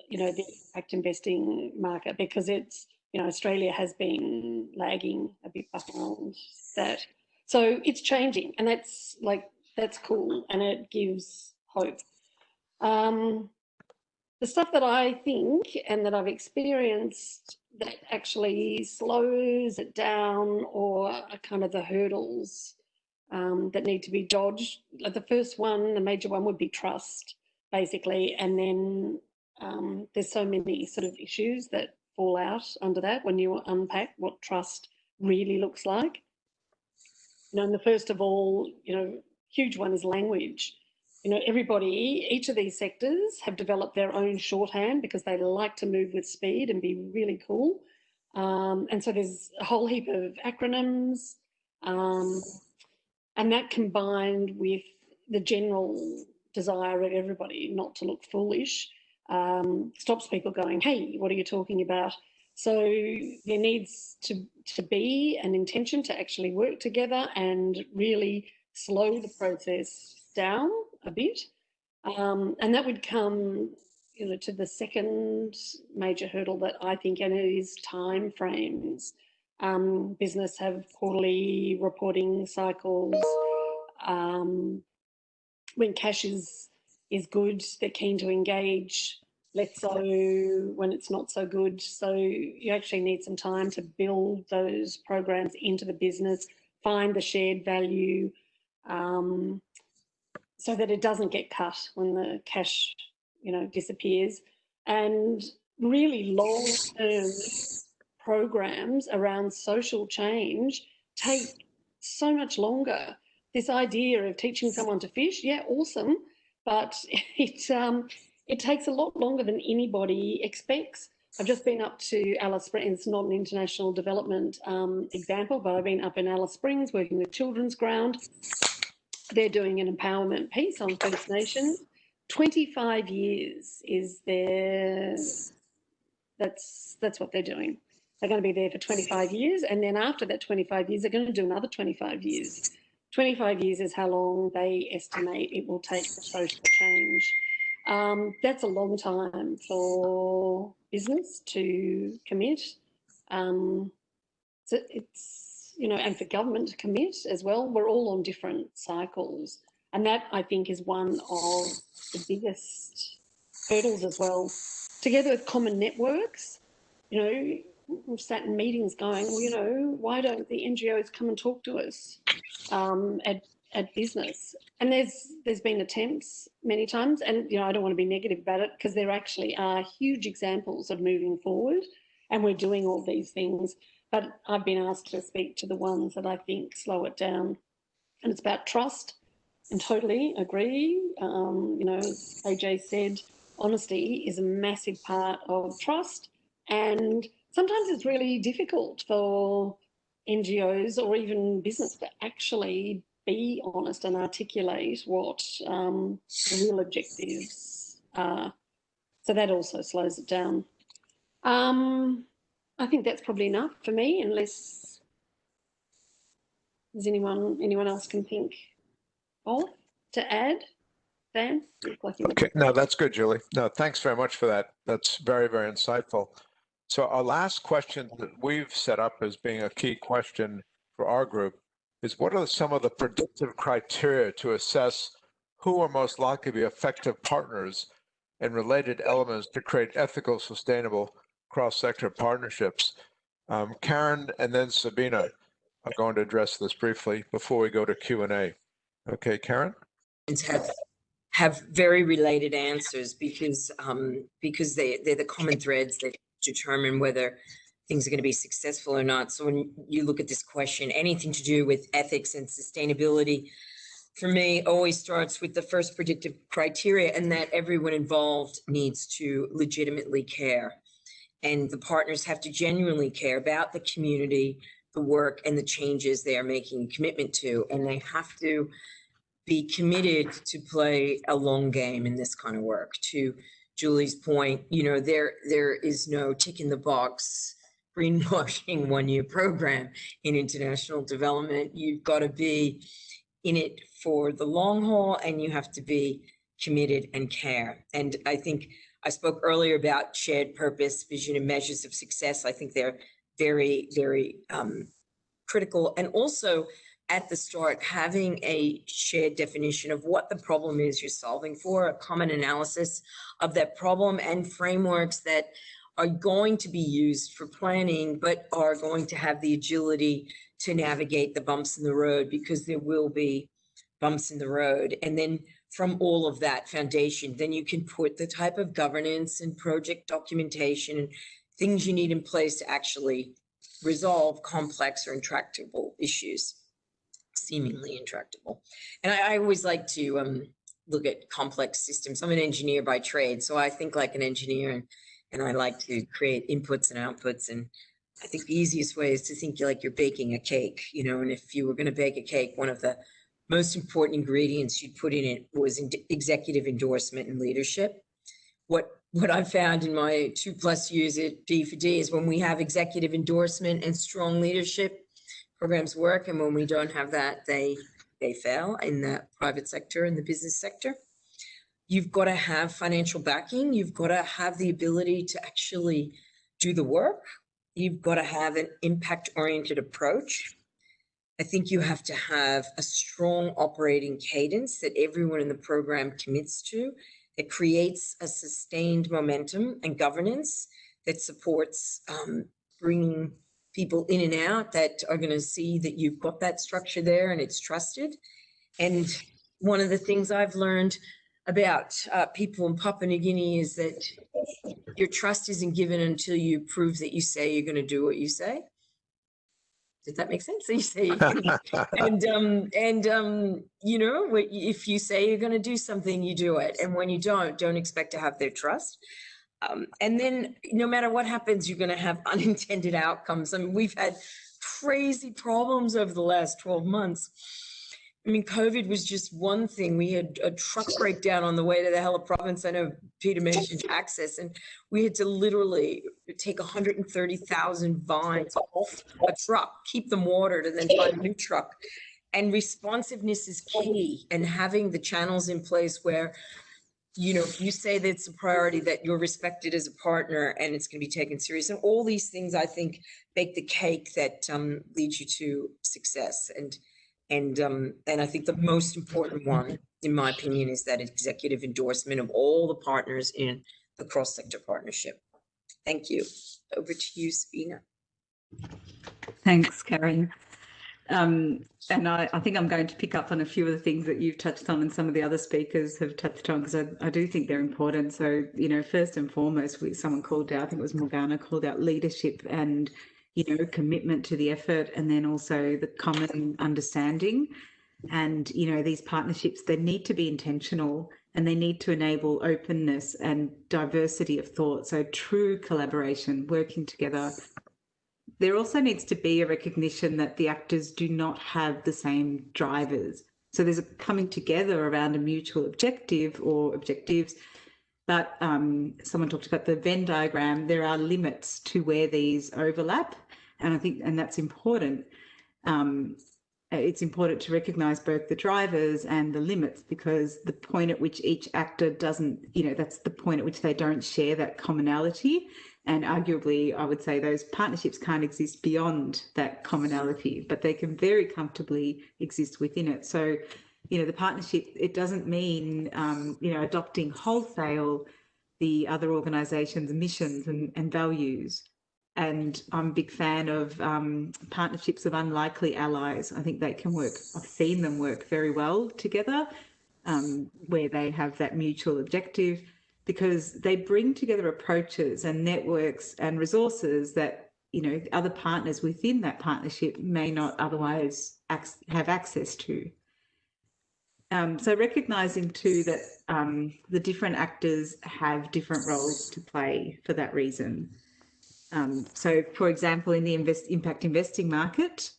you know, the impact investing market because it's, you know, Australia has been lagging a bit behind that. So it's changing and that's like, that's cool and it gives hope. Um, the stuff that I think and that I've experienced that actually slows it down or kind of the hurdles um, that need to be dodged. Like the first one, the major one would be trust, basically. And then um, there's so many sort of issues that fall out under that when you unpack what trust really looks like. You know, and the first of all, you know, huge one is language you know, everybody, each of these sectors have developed their own shorthand because they like to move with speed and be really cool. Um, and so there's a whole heap of acronyms. Um, and that combined with the general desire of everybody not to look foolish um, stops people going, hey, what are you talking about? So there needs to, to be an intention to actually work together and really slow the process down a bit. Um, and that would come you know, to the second major hurdle that I think, and it is time frames. Um, business have quarterly reporting cycles. Um, when cash is is good, they're keen to engage. Let's so when it's not so good. So you actually need some time to build those programs into the business, find the shared value, um, so that it doesn't get cut when the cash, you know, disappears. And really long-term programs around social change take so much longer. This idea of teaching someone to fish, yeah, awesome, but it um, it takes a lot longer than anybody expects. I've just been up to Alice Springs. Not an international development um, example, but I've been up in Alice Springs working with Children's Ground they're doing an empowerment piece on First Nations. 25 years is their, that's, that's what they're doing. They're going to be there for 25 years. And then after that 25 years, they're going to do another 25 years. 25 years is how long they estimate it will take for social change. Um, that's a long time for business to commit. Um, so it's you know, and for government to commit as well. We're all on different cycles. And that I think is one of the biggest hurdles as well. Together with common networks, you know, we've sat in meetings going, well, you know, why don't the NGOs come and talk to us um, at, at business? And there's there's been attempts many times, and you know, I don't want to be negative about it because there actually are huge examples of moving forward, and we're doing all these things but I've been asked to speak to the ones that I think slow it down. And it's about trust and totally agree. Um, you know, AJ said, honesty is a massive part of trust. And sometimes it's really difficult for NGOs or even business to actually be honest and articulate what um, the real objectives are. So that also slows it down. Um, I think that's probably enough for me, unless there's anyone anyone else can think of to add. Dan? Okay, no, that's good, Julie. No, thanks very much for that. That's very, very insightful. So our last question that we've set up as being a key question for our group is what are some of the predictive criteria to assess who are most likely to be effective partners and related elements to create ethical, sustainable, cross-sector partnerships. Um, Karen and then Sabina are going to address this briefly before we go to Q&A. Okay, Karen? Have, have very related answers because, um, because they, they're the common threads that determine whether things are going to be successful or not. So when you look at this question, anything to do with ethics and sustainability, for me, always starts with the first predictive criteria and that everyone involved needs to legitimately care and the partners have to genuinely care about the community, the work and the changes they are making commitment to. And they have to be committed to play a long game in this kind of work. To Julie's point, you know, there there is no tick in the box greenwashing one year program in international development. You've got to be in it for the long haul and you have to be committed and care. And I think I spoke earlier about shared purpose, vision, and measures of success. I think they're very, very um, critical. And also at the start, having a shared definition of what the problem is you're solving for, a common analysis of that problem and frameworks that are going to be used for planning, but are going to have the agility to navigate the bumps in the road because there will be bumps in the road. And then from all of that foundation, then you can put the type of governance and project documentation and things you need in place to actually resolve complex or intractable issues, seemingly intractable. And I, I always like to um, look at complex systems. I'm an engineer by trade, so I think like an engineer and, and I like to create inputs and outputs. And I think the easiest way is to think like you're baking a cake, you know, and if you were going to bake a cake, one of the most important ingredients you'd put in it was in executive endorsement and leadership. What what I've found in my two plus years at B4D is when we have executive endorsement and strong leadership, programs work, and when we don't have that, they they fail in the private sector and the business sector. You've got to have financial backing. You've got to have the ability to actually do the work. You've got to have an impact oriented approach. I think you have to have a strong operating cadence that everyone in the program commits to that creates a sustained momentum and governance that supports um, bringing people in and out that are going to see that you've got that structure there and it's trusted. And one of the things I've learned about uh, people in Papua New Guinea is that your trust isn't given until you prove that you say you're going to do what you say. Did that make sense? So you say, and um, and um, you know, if you say you're going to do something, you do it, and when you don't, don't expect to have their trust. Um, and then, no matter what happens, you're going to have unintended outcomes. I mean, we've had crazy problems over the last 12 months I mean, COVID was just one thing. We had a truck breakdown on the way to the Hela province. I know Peter mentioned access, and we had to literally take 130,000 vines off a truck, keep them watered, and then find a new truck. And responsiveness is key, and having the channels in place where, you know, if you say that it's a priority, that you're respected as a partner and it's going to be taken serious. And all these things, I think, bake the cake that um, leads you to success. And and, um, and I think the most important one, in my opinion, is that executive endorsement of all the partners in the cross-sector partnership. Thank you. Over to you, Sabina. Thanks, Karen. Um, and I, I, think I'm going to pick up on a few of the things that you've touched on and some of the other speakers have touched on because I, I, do think they're important. So, you know, first and foremost, we, someone called out, I think it was Morgana, called out leadership and you know, commitment to the effort and then also the common understanding. And, you know, these partnerships, they need to be intentional and they need to enable openness and diversity of thought. So true collaboration, working together. There also needs to be a recognition that the actors do not have the same drivers. So there's a coming together around a mutual objective or objectives but um, someone talked about the Venn diagram. There are limits to where these overlap, and I think and that's important. Um, it's important to recognise both the drivers and the limits because the point at which each actor doesn't, you know, that's the point at which they don't share that commonality. And arguably, I would say those partnerships can't exist beyond that commonality, but they can very comfortably exist within it. So you know, the partnership, it doesn't mean, um, you know, adopting wholesale the other organisations' missions and, and values. And I'm a big fan of um, partnerships of unlikely allies. I think they can work, I've seen them work very well together, um, where they have that mutual objective, because they bring together approaches and networks and resources that you know other partners within that partnership may not otherwise have access to. Um, so recognizing too that um, the different actors have different roles to play for that reason. Um, so for example, in the invest, impact investing market,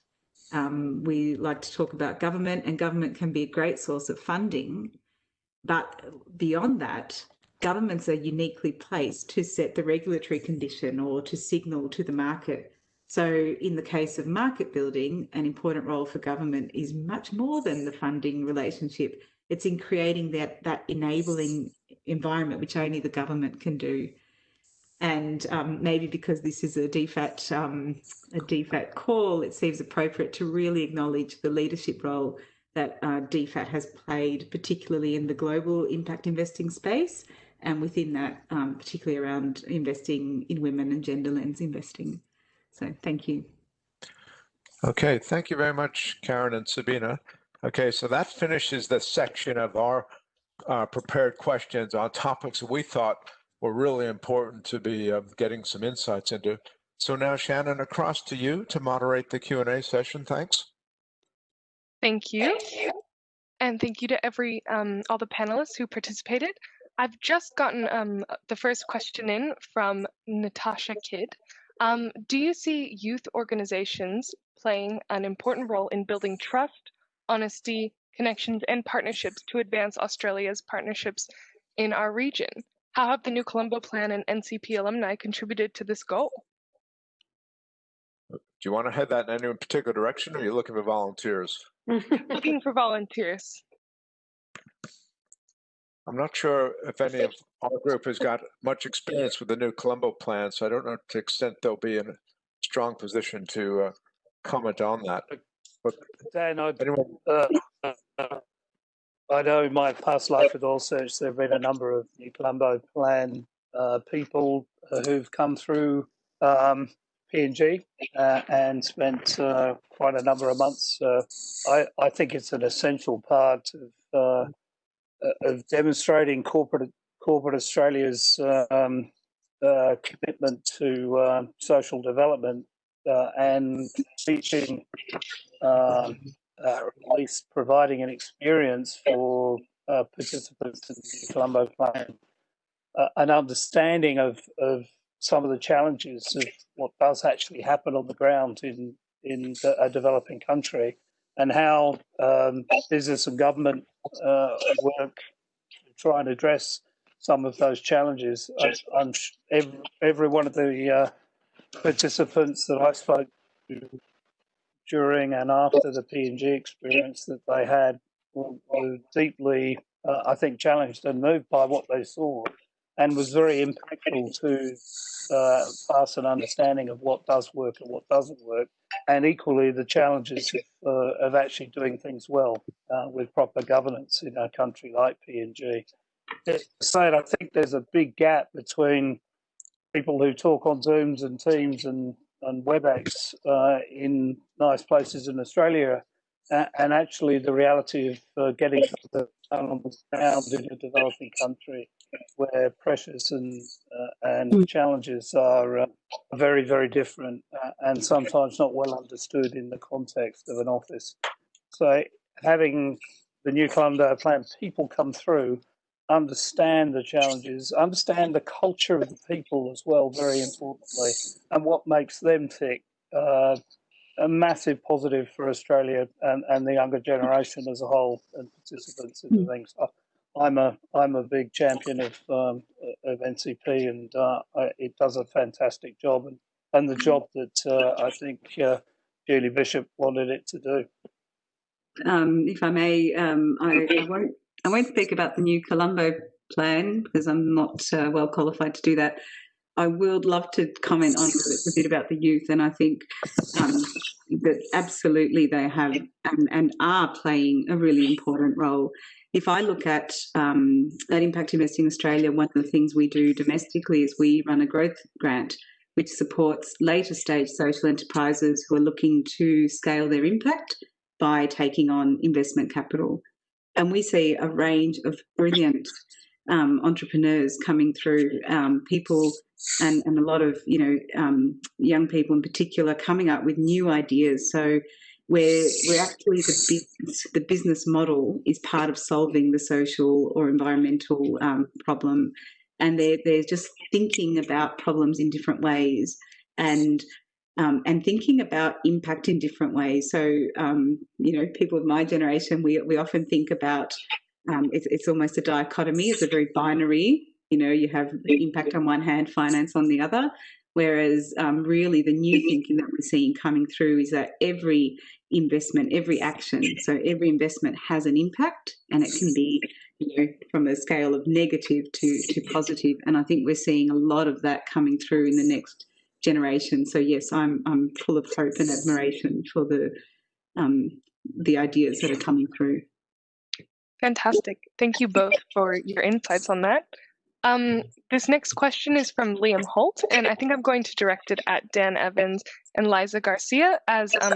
um, we like to talk about government and government can be a great source of funding. But beyond that, governments are uniquely placed to set the regulatory condition or to signal to the market So, in the case of market building, an important role for government is much more than the funding relationship. It's in creating that that enabling environment which only the government can do. And um, maybe because this is a DFAT um, a DFAT call, it seems appropriate to really acknowledge the leadership role that uh, DFAT has played, particularly in the global impact investing space, and within that, um, particularly around investing in women and gender lens investing. So, thank you. Okay, thank you very much, Karen and Sabina. Okay, so that finishes the section of our uh, prepared questions on topics that we thought were really important to be uh, getting some insights into. So now, Shannon, across to you to moderate the Q&A session. Thanks. Thank you. And thank you to every um, all the panelists who participated. I've just gotten um, the first question in from Natasha Kidd. Um, do you see youth organizations playing an important role in building trust, honesty, connections, and partnerships to advance Australia's partnerships in our region? How have the New Colombo Plan and NCP alumni contributed to this goal? Do you want to head that in any particular direction, or are you looking for volunteers? Looking for volunteers. I'm not sure if any of our group has got much experience with the new Colombo plan, so I don't know to the extent they'll be in a strong position to uh, comment on that. But Dan, I, anyone, uh, uh, I know in my past life with Oil Search, there have been a number of New Colombo Plan uh, people uh, who've come through um, PNG uh, and spent uh, quite a number of months. Uh, I, I think it's an essential part of, uh, of demonstrating corporate corporate Australia's um, uh, commitment to uh, social development and teaching, um, at least providing an experience for participants in the Colombo Plan, an understanding of, of some of the challenges of what does actually happen on the ground in in a developing country, and how um, business and government uh, work to try and address some of those challenges. I, every, every, one of the uh, participants that I spoke to during and after the PNG experience that they had were, were deeply, uh, I think, challenged and moved by what they saw and was very impactful to uh, pass an understanding of what does work and what doesn't work, and equally the challenges of, uh, of actually doing things well uh, with proper governance in a country like PNG. Saying, I think there's a big gap between people who talk on Zooms and Teams and, and WebEx uh, in nice places in Australia and actually the reality of uh, getting on the ground in a developing country where pressures and uh, and mm. challenges are uh, very very different uh, and sometimes not well understood in the context of an office. So having the new Colombo plan people come through, understand the challenges, understand the culture of the people as well, very importantly, and what makes them tick. A massive positive for Australia and, and the younger generation as a whole and participants in the things. I'm a I'm a big champion of um, of NCP and uh, it does a fantastic job and, and the job that uh, I think uh, Julie Bishop wanted it to do. Um, if I may, um, I, I, won't I won't speak about the new Colombo plan because I'm not uh, well qualified to do that. I would love to comment on a bit about the youth, and I think um, that absolutely they have and, and, are playing a really important role. If I look at um, at Impact Investing Australia, one of the things we do domestically is we run a growth grant which supports later stage social enterprises who are looking to scale their impact by taking on investment capital. And we see a range of brilliant um, entrepreneurs coming through, um, people and, and a lot of you know um, young people in particular coming up with new ideas. So where we're actually the business, the business model is part of solving the social or environmental um, problem, and they're they're just thinking about problems in different ways and. Um, and thinking about impact in different ways. So, um, you know, people of my generation, we, we often think about um, it's, it's almost a dichotomy. It's a very binary. You know, you have impact on one hand, finance on the other. Whereas um, really the new thinking that we're seeing coming through is that every investment, every action, so every investment has an impact and it can be, you know, from a scale of negative to, to positive. And I think we're seeing a lot of that coming through in the next generation. So yes, I'm I'm full of hope and admiration for the um, the ideas that are coming through. Fantastic. Thank you both for your insights on that. Um, this next question is from Liam Holt, and I think I'm going to direct it at Dan Evans and Liza Garcia as um,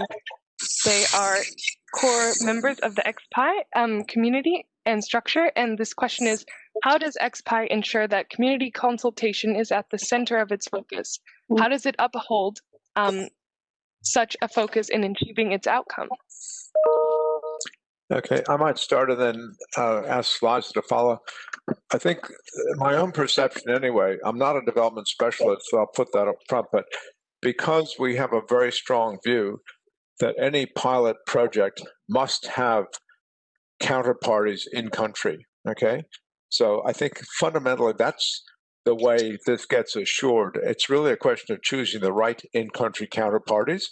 they are core members of the XPI um, community and structure. And this question is, how does XPI ensure that community consultation is at the center of its focus? How does it uphold um, such a focus in achieving its outcome? Okay, I might start and then uh, ask Liza to follow. I think uh, my own perception, anyway, I'm not a development specialist, so I'll put that up front, but because we have a very strong view that any pilot project must have counterparties in country, okay? So I think fundamentally that's the way this gets assured. It's really a question of choosing the right in country counterparties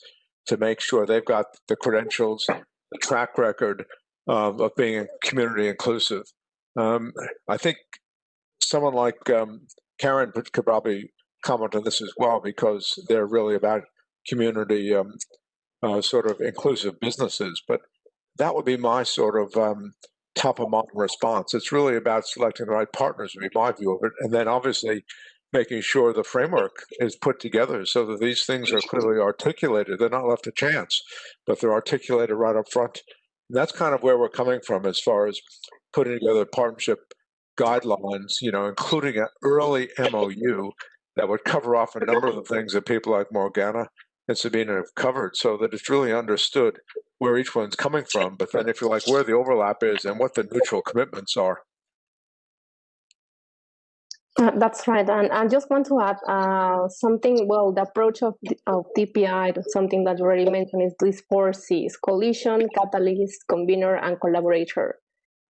to make sure they've got the credentials, the track record, um, of being community inclusive. Um, I think someone like um, Karen could probably comment on this as well because they're really about community um, uh, sort of inclusive businesses. But that would be my sort of um, top of mind response. It's really about selecting the right partners, would be my view of it. And then obviously making sure the framework is put together so that these things are clearly articulated. They're not left to chance, but they're articulated right up front and that's kind of where we're coming from as far as putting together partnership guidelines, you know, including an early MOU that would cover off a number of the things that people like Morgana and Sabina have covered so that it's really understood where each one's coming from, but then if you like where the overlap is and what the neutral commitments are. Uh, that's right, and I just want to add uh, something. Well, the approach of of XPI, something that you already mentioned, is these four C's: coalition, catalyst, convener, and collaborator.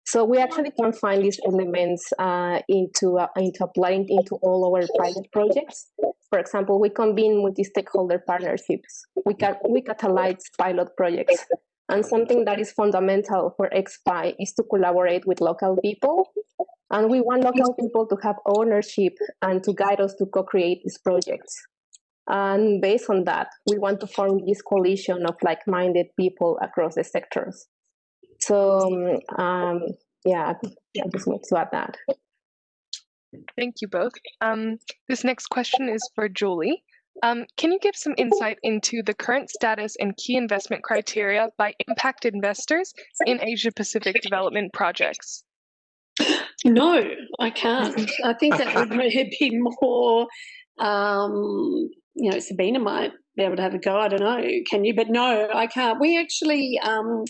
So we actually can find these elements uh, into uh, into applying into all our pilot projects. For example, we convene multi-stakeholder partnerships. We can we catalyze pilot projects, and something that is fundamental for XPI is to collaborate with local people and we want local people to have ownership and to guide us to co-create these projects. And based on that, we want to form this coalition of like-minded people across the sectors. So um, yeah, I just want to add that. Thank you both. Um, this next question is for Julie. Um, can you give some insight into the current status and key investment criteria by impact investors in Asia Pacific development projects? No, I can't. I think that would be more, um, you know, Sabina might be able to have a go. I don't know. Can you? But no, I can't. We actually, um,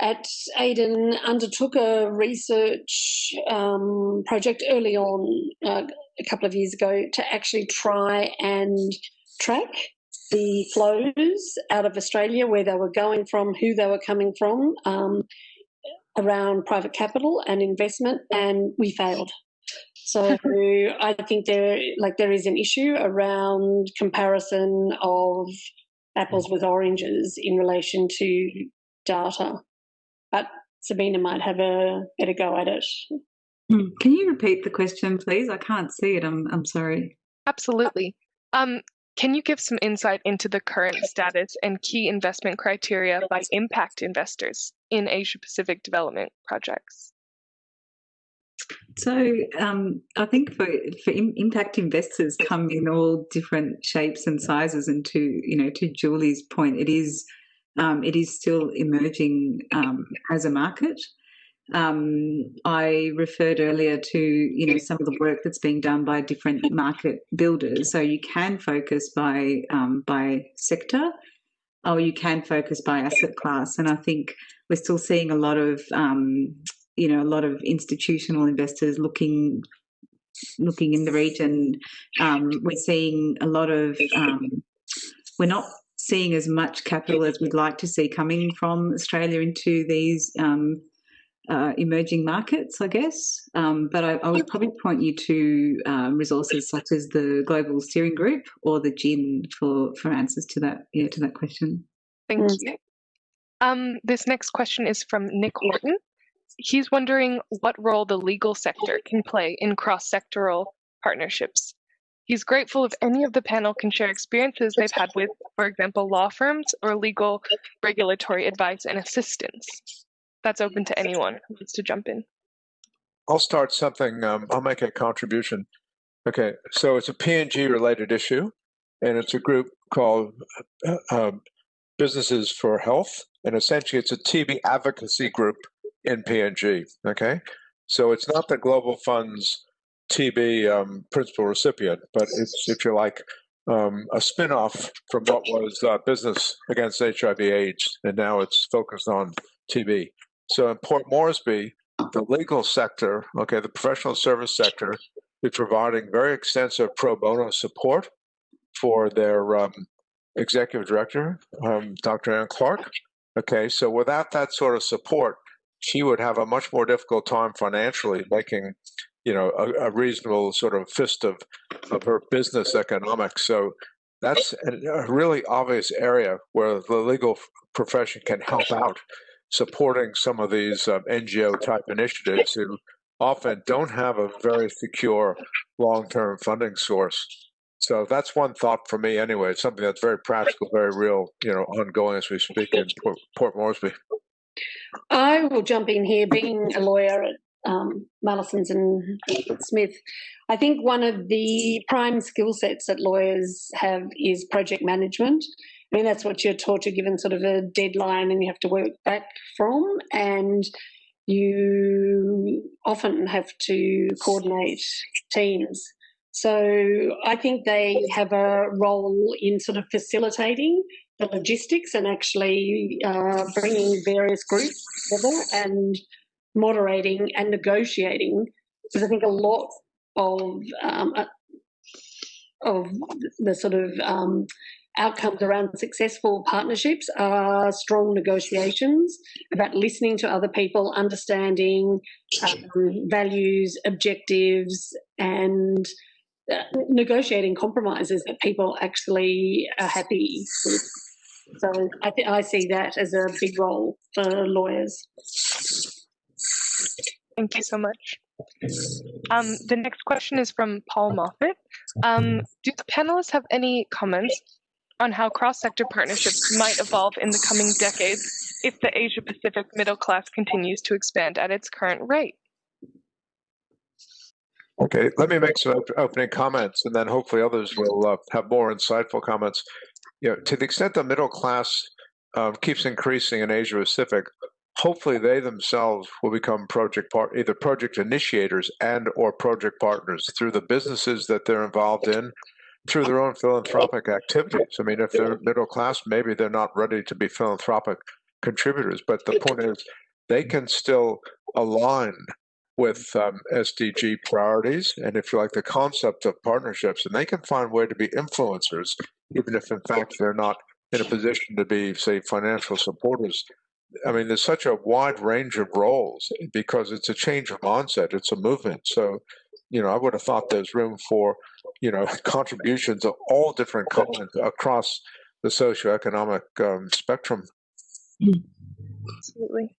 at Aiden, undertook a research um, project early on, uh, a couple of years ago, to actually try and track the flows out of Australia, where they were going from, who they were coming from. Um, around private capital and investment, and we failed. So I think there, like, there is an issue around comparison of apples with oranges in relation to data. But Sabina might have a better go at it. Hmm. Can you repeat the question, please? I can't see it. I'm I'm sorry. Absolutely. Um, can you give some insight into the current status and key investment criteria by impact investors in Asia Pacific development projects? So um, I think for for impact investors come in all different shapes and sizes, and to you know to Julie's point, it is um, it is still emerging um, as a market. Um, I referred earlier to you know some of the work that's being done by different market builders. So you can focus by um, by sector, or you can focus by asset class. And I think we're still seeing a lot of um, you know a lot of institutional investors looking looking in the region. Um, we're seeing a lot of um, we're not seeing as much capital as we'd like to see coming from Australia into these um, uh, emerging markets, I guess. Um, but I, I, would probably point you to um, resources such as the Global Steering Group or the GIIN for for answers to that yeah to that question. Thank you. Um, this next question is from Nick Horton. He's wondering what role the legal sector can play in cross-sectoral partnerships. He's grateful if any of the panel can share experiences they've had with, for example, law firms or legal regulatory advice and assistance. That's open to anyone who wants to jump in. I'll start something. Um, I'll make a contribution. Okay, so it's a PNG related issue, and it's a group called uh, um, Businesses for Health, and essentially it's a TB advocacy group in PNG. Okay, so it's not the Global Fund's TB um, principal recipient, but it's, if you like, um, a spin-off from what was uh, Business Against HIV/AIDS, and now it's focused on TB. So in Port Moresby, the legal sector, okay, the professional service sector, is providing very extensive pro bono support for their um, executive director, um, Dr. Anne Clark. Okay, so without that sort of support, she would have a much more difficult time financially making, you know, a, a reasonable sort of fist of, of her business economics. So that's a really obvious area where the legal profession can help out supporting some of these um, NGO type initiatives who often don't have a very secure long term funding source. So that's one thought for me, anyway. It's something that's very practical, very real, you know, ongoing as we speak in Port, Port Moresby. I will jump in here, being a lawyer at um, Mallesons and Smith. I think one of the prime skill sets that lawyers have is project management. I mean, that's what you're taught. You're given sort of a deadline and you have to work back from. And you often have to coordinate teams. So I think they have a role in sort of facilitating the logistics and actually uh, bringing various groups together and moderating and negotiating. Because I think a lot of um, uh, of the sort of um, outcomes around successful partnerships are strong negotiations about listening to other people, understanding um, values, objectives, and negotiating compromises that people actually are happy with. So I think I see that as a big role for lawyers. Thank you so much. Um, the next question is from Paul Moffat. Um, do the panelists have any comments on how cross-sector partnerships might evolve in the coming decades if the Asia Pacific middle class continues to expand at its current rate? Okay, let me make some opening comments, and then hopefully others will uh, have more insightful comments. You know, to the extent the middle class um, keeps increasing in Asia Pacific, hopefully they themselves will become project part either project initiators and or project partners through the businesses that they're involved in through their own philanthropic activities. I mean, if they're middle class, maybe they're not ready to be philanthropic contributors, but the point is they can still align with um, SDG priorities and if you like the concept of partnerships and they can find way to be influencers even if in fact they're not in a position to be say financial supporters I mean, there's such a wide range of roles because it's a change of mindset. It's a movement. So, you know, I would have thought there's room for you know, contributions of all different kinds across the socioeconomic um, spectrum. Absolutely.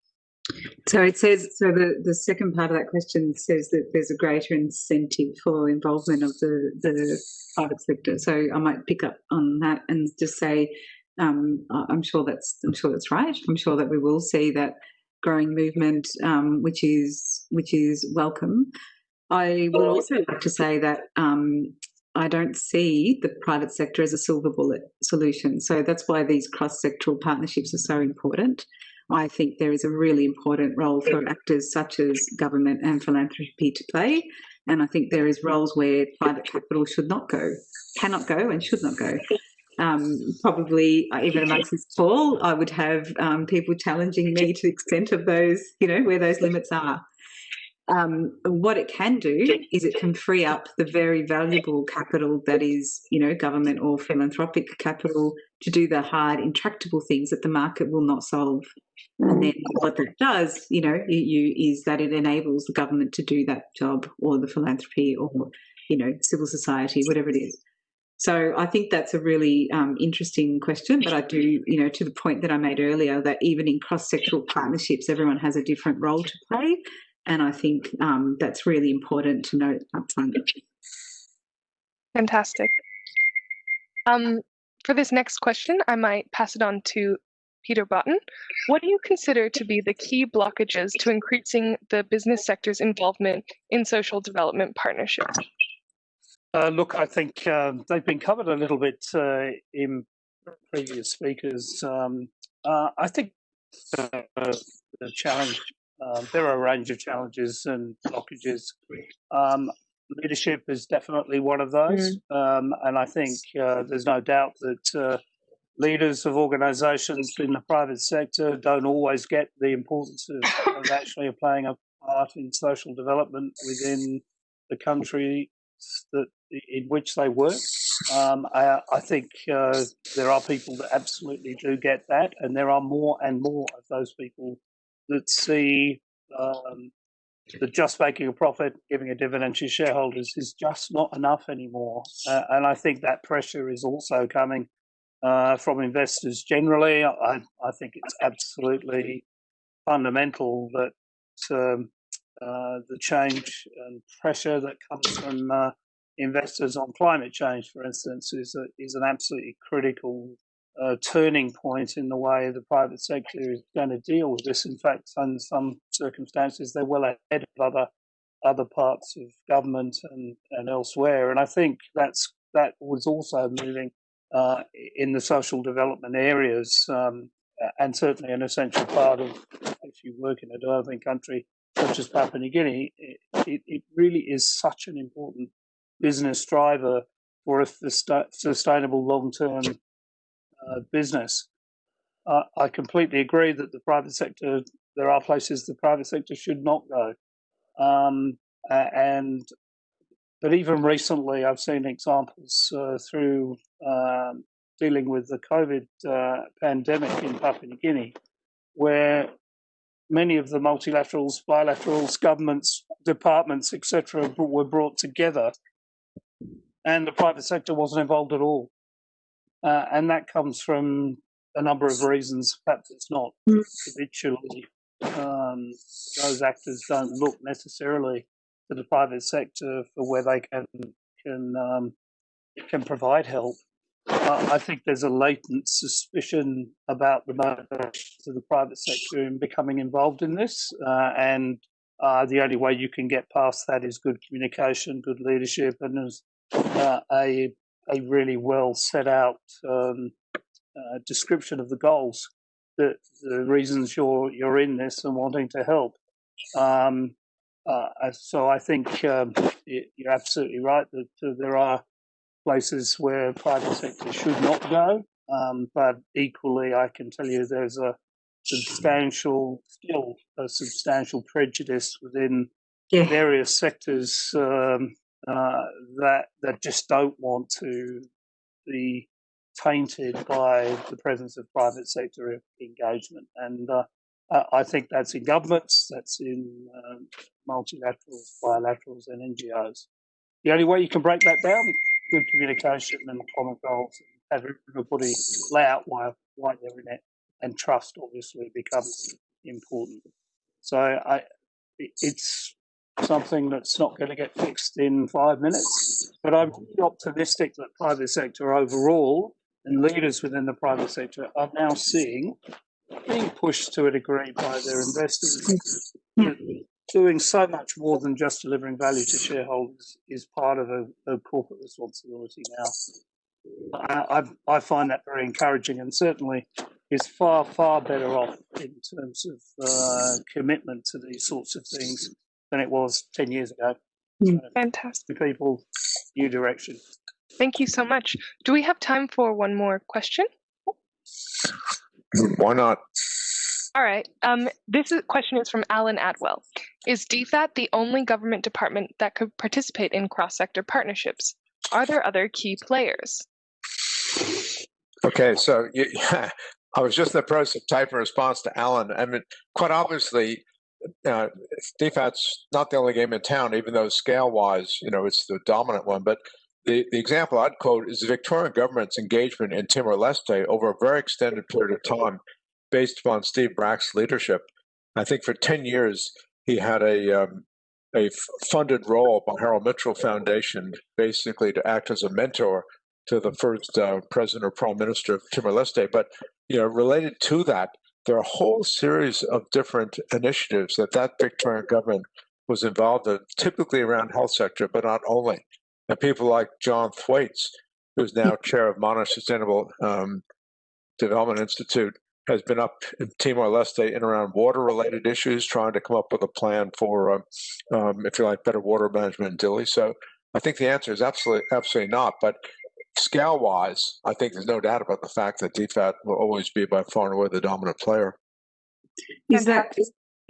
So it says, so the, the second part of that question says that there's a greater incentive for involvement of the, the private sector. So I might pick up on that and just say, um, I'm sure that's I'm sure that's right. I'm sure that we will see that growing movement, um, which is which is welcome. I would also like to say that um, I don't see the private sector as a silver bullet solution. So that's why these cross sectoral partnerships are so important. I think there is a really important role for actors such as government and philanthropy to play. And I think there is roles where private capital should not go, cannot go, and should not go. Um, probably uh, even amongst this call, I would have um, people challenging me to the extent of those, you know, where those limits are. Um, what it can do is it can free up the very valuable capital that is, you know, government or philanthropic capital to do the hard, intractable things that the market will not solve. And then what that does, you know, you, you is that it enables the government to do that job or the philanthropy or, you know, civil society, whatever it is. So I think that's a really um, interesting question, but I do, you know, to the point that I made earlier, that even in cross-sectoral partnerships, everyone has a different role to play, and I think um, that's really important to note upfront. Fantastic. Um, for this next question, I might pass it on to Peter Botten. What do you consider to be the key blockages to increasing the business sector's involvement in social development partnerships? Uh, look, I think um, they've been covered a little bit uh, in previous speakers. Um, uh, I think the challenge, um, there are a range of challenges and blockages. Um, leadership is definitely one of those. Mm. and I think uh, there's no doubt that uh, leaders of organizations in the private sector don't always get the importance of, of actually playing a part in social development within the country that in which they work. Um, I, I, think uh, there are people that absolutely do get that, and there are more and more of those people that see um, that just making a profit, giving a dividend to shareholders is just not enough anymore. Uh, and I think that pressure is also coming uh, from investors generally. I, I, think it's absolutely fundamental that um, uh, the change and pressure that comes from uh, investors on climate change, for instance, is a, is an absolutely critical turning point in the way the private sector is going to deal with this. In fact, in some circumstances, they're well ahead of other other parts of government and, and elsewhere. And I think that's that was also moving uh, in the social development areas, um, and certainly an essential part of if you work in a developing country such as Papua New Guinea, it, it, it really is such an important business driver for a sustainable long-term uh, business. Uh, I completely agree that the private sector, there are places the private sector should not go. Um, and but even recently, I've seen examples uh, through um, dealing with the COVID uh, pandemic in Papua New Guinea, where many of the multilaterals, bilaterals, governments, departments, etc., were brought together and the private sector wasn't involved at all. Uh, and that comes from a number of reasons. Perhaps it's not mm. habitually, um, those actors don't look necessarily to the private sector for where they can can um, can provide help. Uh, I think there's a latent suspicion about the motivation of the private sector in becoming involved in this, uh, and uh, the only way you can get past that is good communication, good leadership, and as uh, a a really well set out um, uh, description of the goals, the the reasons you're you're in this and wanting to help. Um, uh, so I think um, you're absolutely right that uh, there are places where private sector should not go, um, but equally I can tell you there's a substantial still a substantial prejudice within yeah. various sectors um, uh, that that just don't want to be tainted by the presence of private sector engagement. And uh, I think that's in governments, that's in um, multilaterals, bilaterals, and NGOs. The only way you can break that down, good communication and common goals, have everybody lay out why, why they're in it, and trust obviously becomes important. So I, it's something that's not going to get fixed in five minutes. But I'm really optimistic that private sector overall and leaders within the private sector are now seeing being pushed to a degree by their investors. Doing so much more than just delivering value to shareholders is part of a, a corporate responsibility now. I, I, I find that very encouraging and certainly is far, far better off in terms of uh, commitment to these sorts of things than it was 10 years ago. Mm. Fantastic. People, new direction. Thank you so much. Do we have time for one more question? Why not? All right. Um, this is, question is from Alan Atwell. Is DFAT the only government department that could participate in cross-sector partnerships? Are there other key players? Okay, so you, I was just in the process of typing a response to Alan. I mean, quite obviously, uh, DFAT's not the only game in town, even though scale-wise, you know, it's the dominant one. But the, the example I'd quote is the Victorian government's engagement in Timor-Leste over a very extended period of time, based upon Steve Bracks' leadership. I think for 10 years, he had a um, a funded role by Harold Mitchell Foundation, basically to act as a mentor to the first uh, president or prime minister of Timor Leste. But you know, related to that, there are a whole series of different initiatives that that Victorian government was involved in, typically around health sector, but not only. And people like John Thwaites, who's now chair of Monash Sustainable um, Development Institute, has been up in Timor Leste in around water related issues, trying to come up with a plan for, um, um, if you like, better water management in Dili. So I think the answer is absolutely, absolutely not. But scale wise, I think there's no doubt about the fact that DFAT will always be by far and away the dominant player. Is that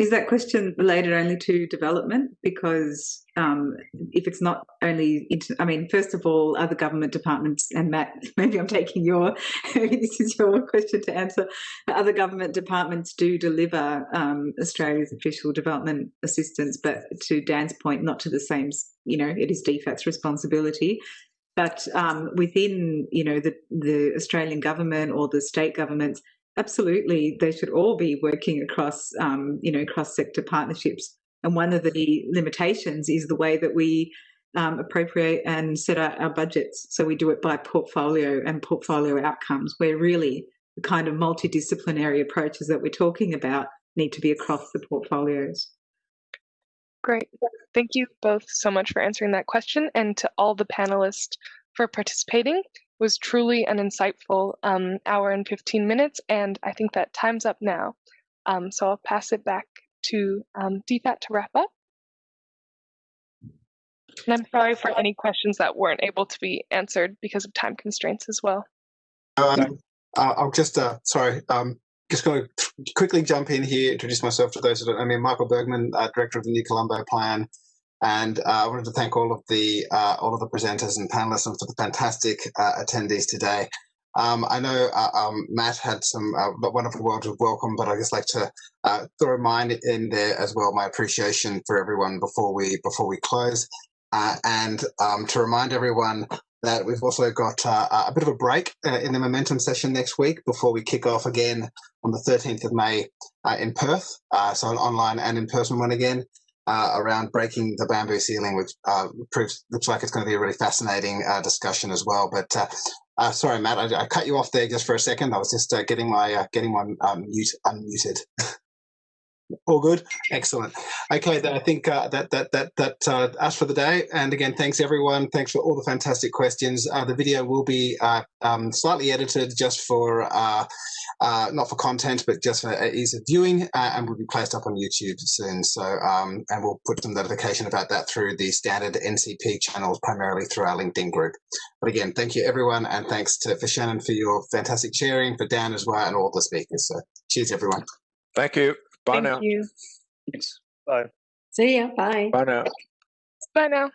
is that question related only to development? Because um, if it's not only, inter- I mean, first of all, other government departments, and Matt, maybe I'm taking your, maybe this is your question to answer. Other government departments do deliver um, Australia's official development assistance, but to Dan's point, not to the same, you know, it is DFAT's responsibility. But um, within, you know, the, the Australian government or the state governments, absolutely, they should all be working across, um, you know, cross-sector partnerships. And one of the limitations is the way that we um, appropriate and set out our budgets. So we do it by portfolio and portfolio outcomes, where really the kind of multidisciplinary approaches that we're talking about need to be across the portfolios. Great. Thank you both so much for answering that question and to all the panelists for participating. It was truly an insightful um, hour and 15 minutes, and I think that time's up now. Um, so I'll pass it back to um, DFAT to wrap up. And I'm sorry for any questions that weren't able to be answered because of time constraints as well. Um, uh, I'll just, uh, sorry, um, just going to quickly jump in here, introduce myself to those that don't know me. Michael Bergman, uh, director of the New Colombo Plan, and uh, I wanted to thank all of the uh, all of the presenters and panelists and for the fantastic uh, attendees today. Um, I know uh, um, Matt had some uh, wonderful words of welcome, but I just like to throw mine in there as well. My appreciation for everyone before we before we close, and um, to remind everyone that we've also got uh, a bit of a break uh, in the momentum session next week before we kick off again on the 13th of May uh, in Perth. Uh, so an online and in-person one again uh, around breaking the bamboo ceiling, which uh, proves looks like it's going to be a really fascinating discussion as well. But sorry, Matt, I, I, cut you off there just for a second. I was just getting my getting my mute unmuted. All good, excellent. Okay, then I think uh, that that that that uh, us for the day. And again, thanks everyone. Thanks for all the fantastic questions. Uh, the video will be uh, um, slightly edited just for uh, uh, not for content, but just for ease of viewing, and will be placed up on YouTube soon. So, um, and we'll put some notification about that through the standard NCP channels, primarily through our LinkedIn group. But again, thank you everyone, and thanks to for Shannon for your fantastic sharing, for Dan as well, and all the speakers. So, cheers everyone. Thank you. Bye Thank now. you. Thanks. Bye. See ya. Bye. Bye now. Bye now.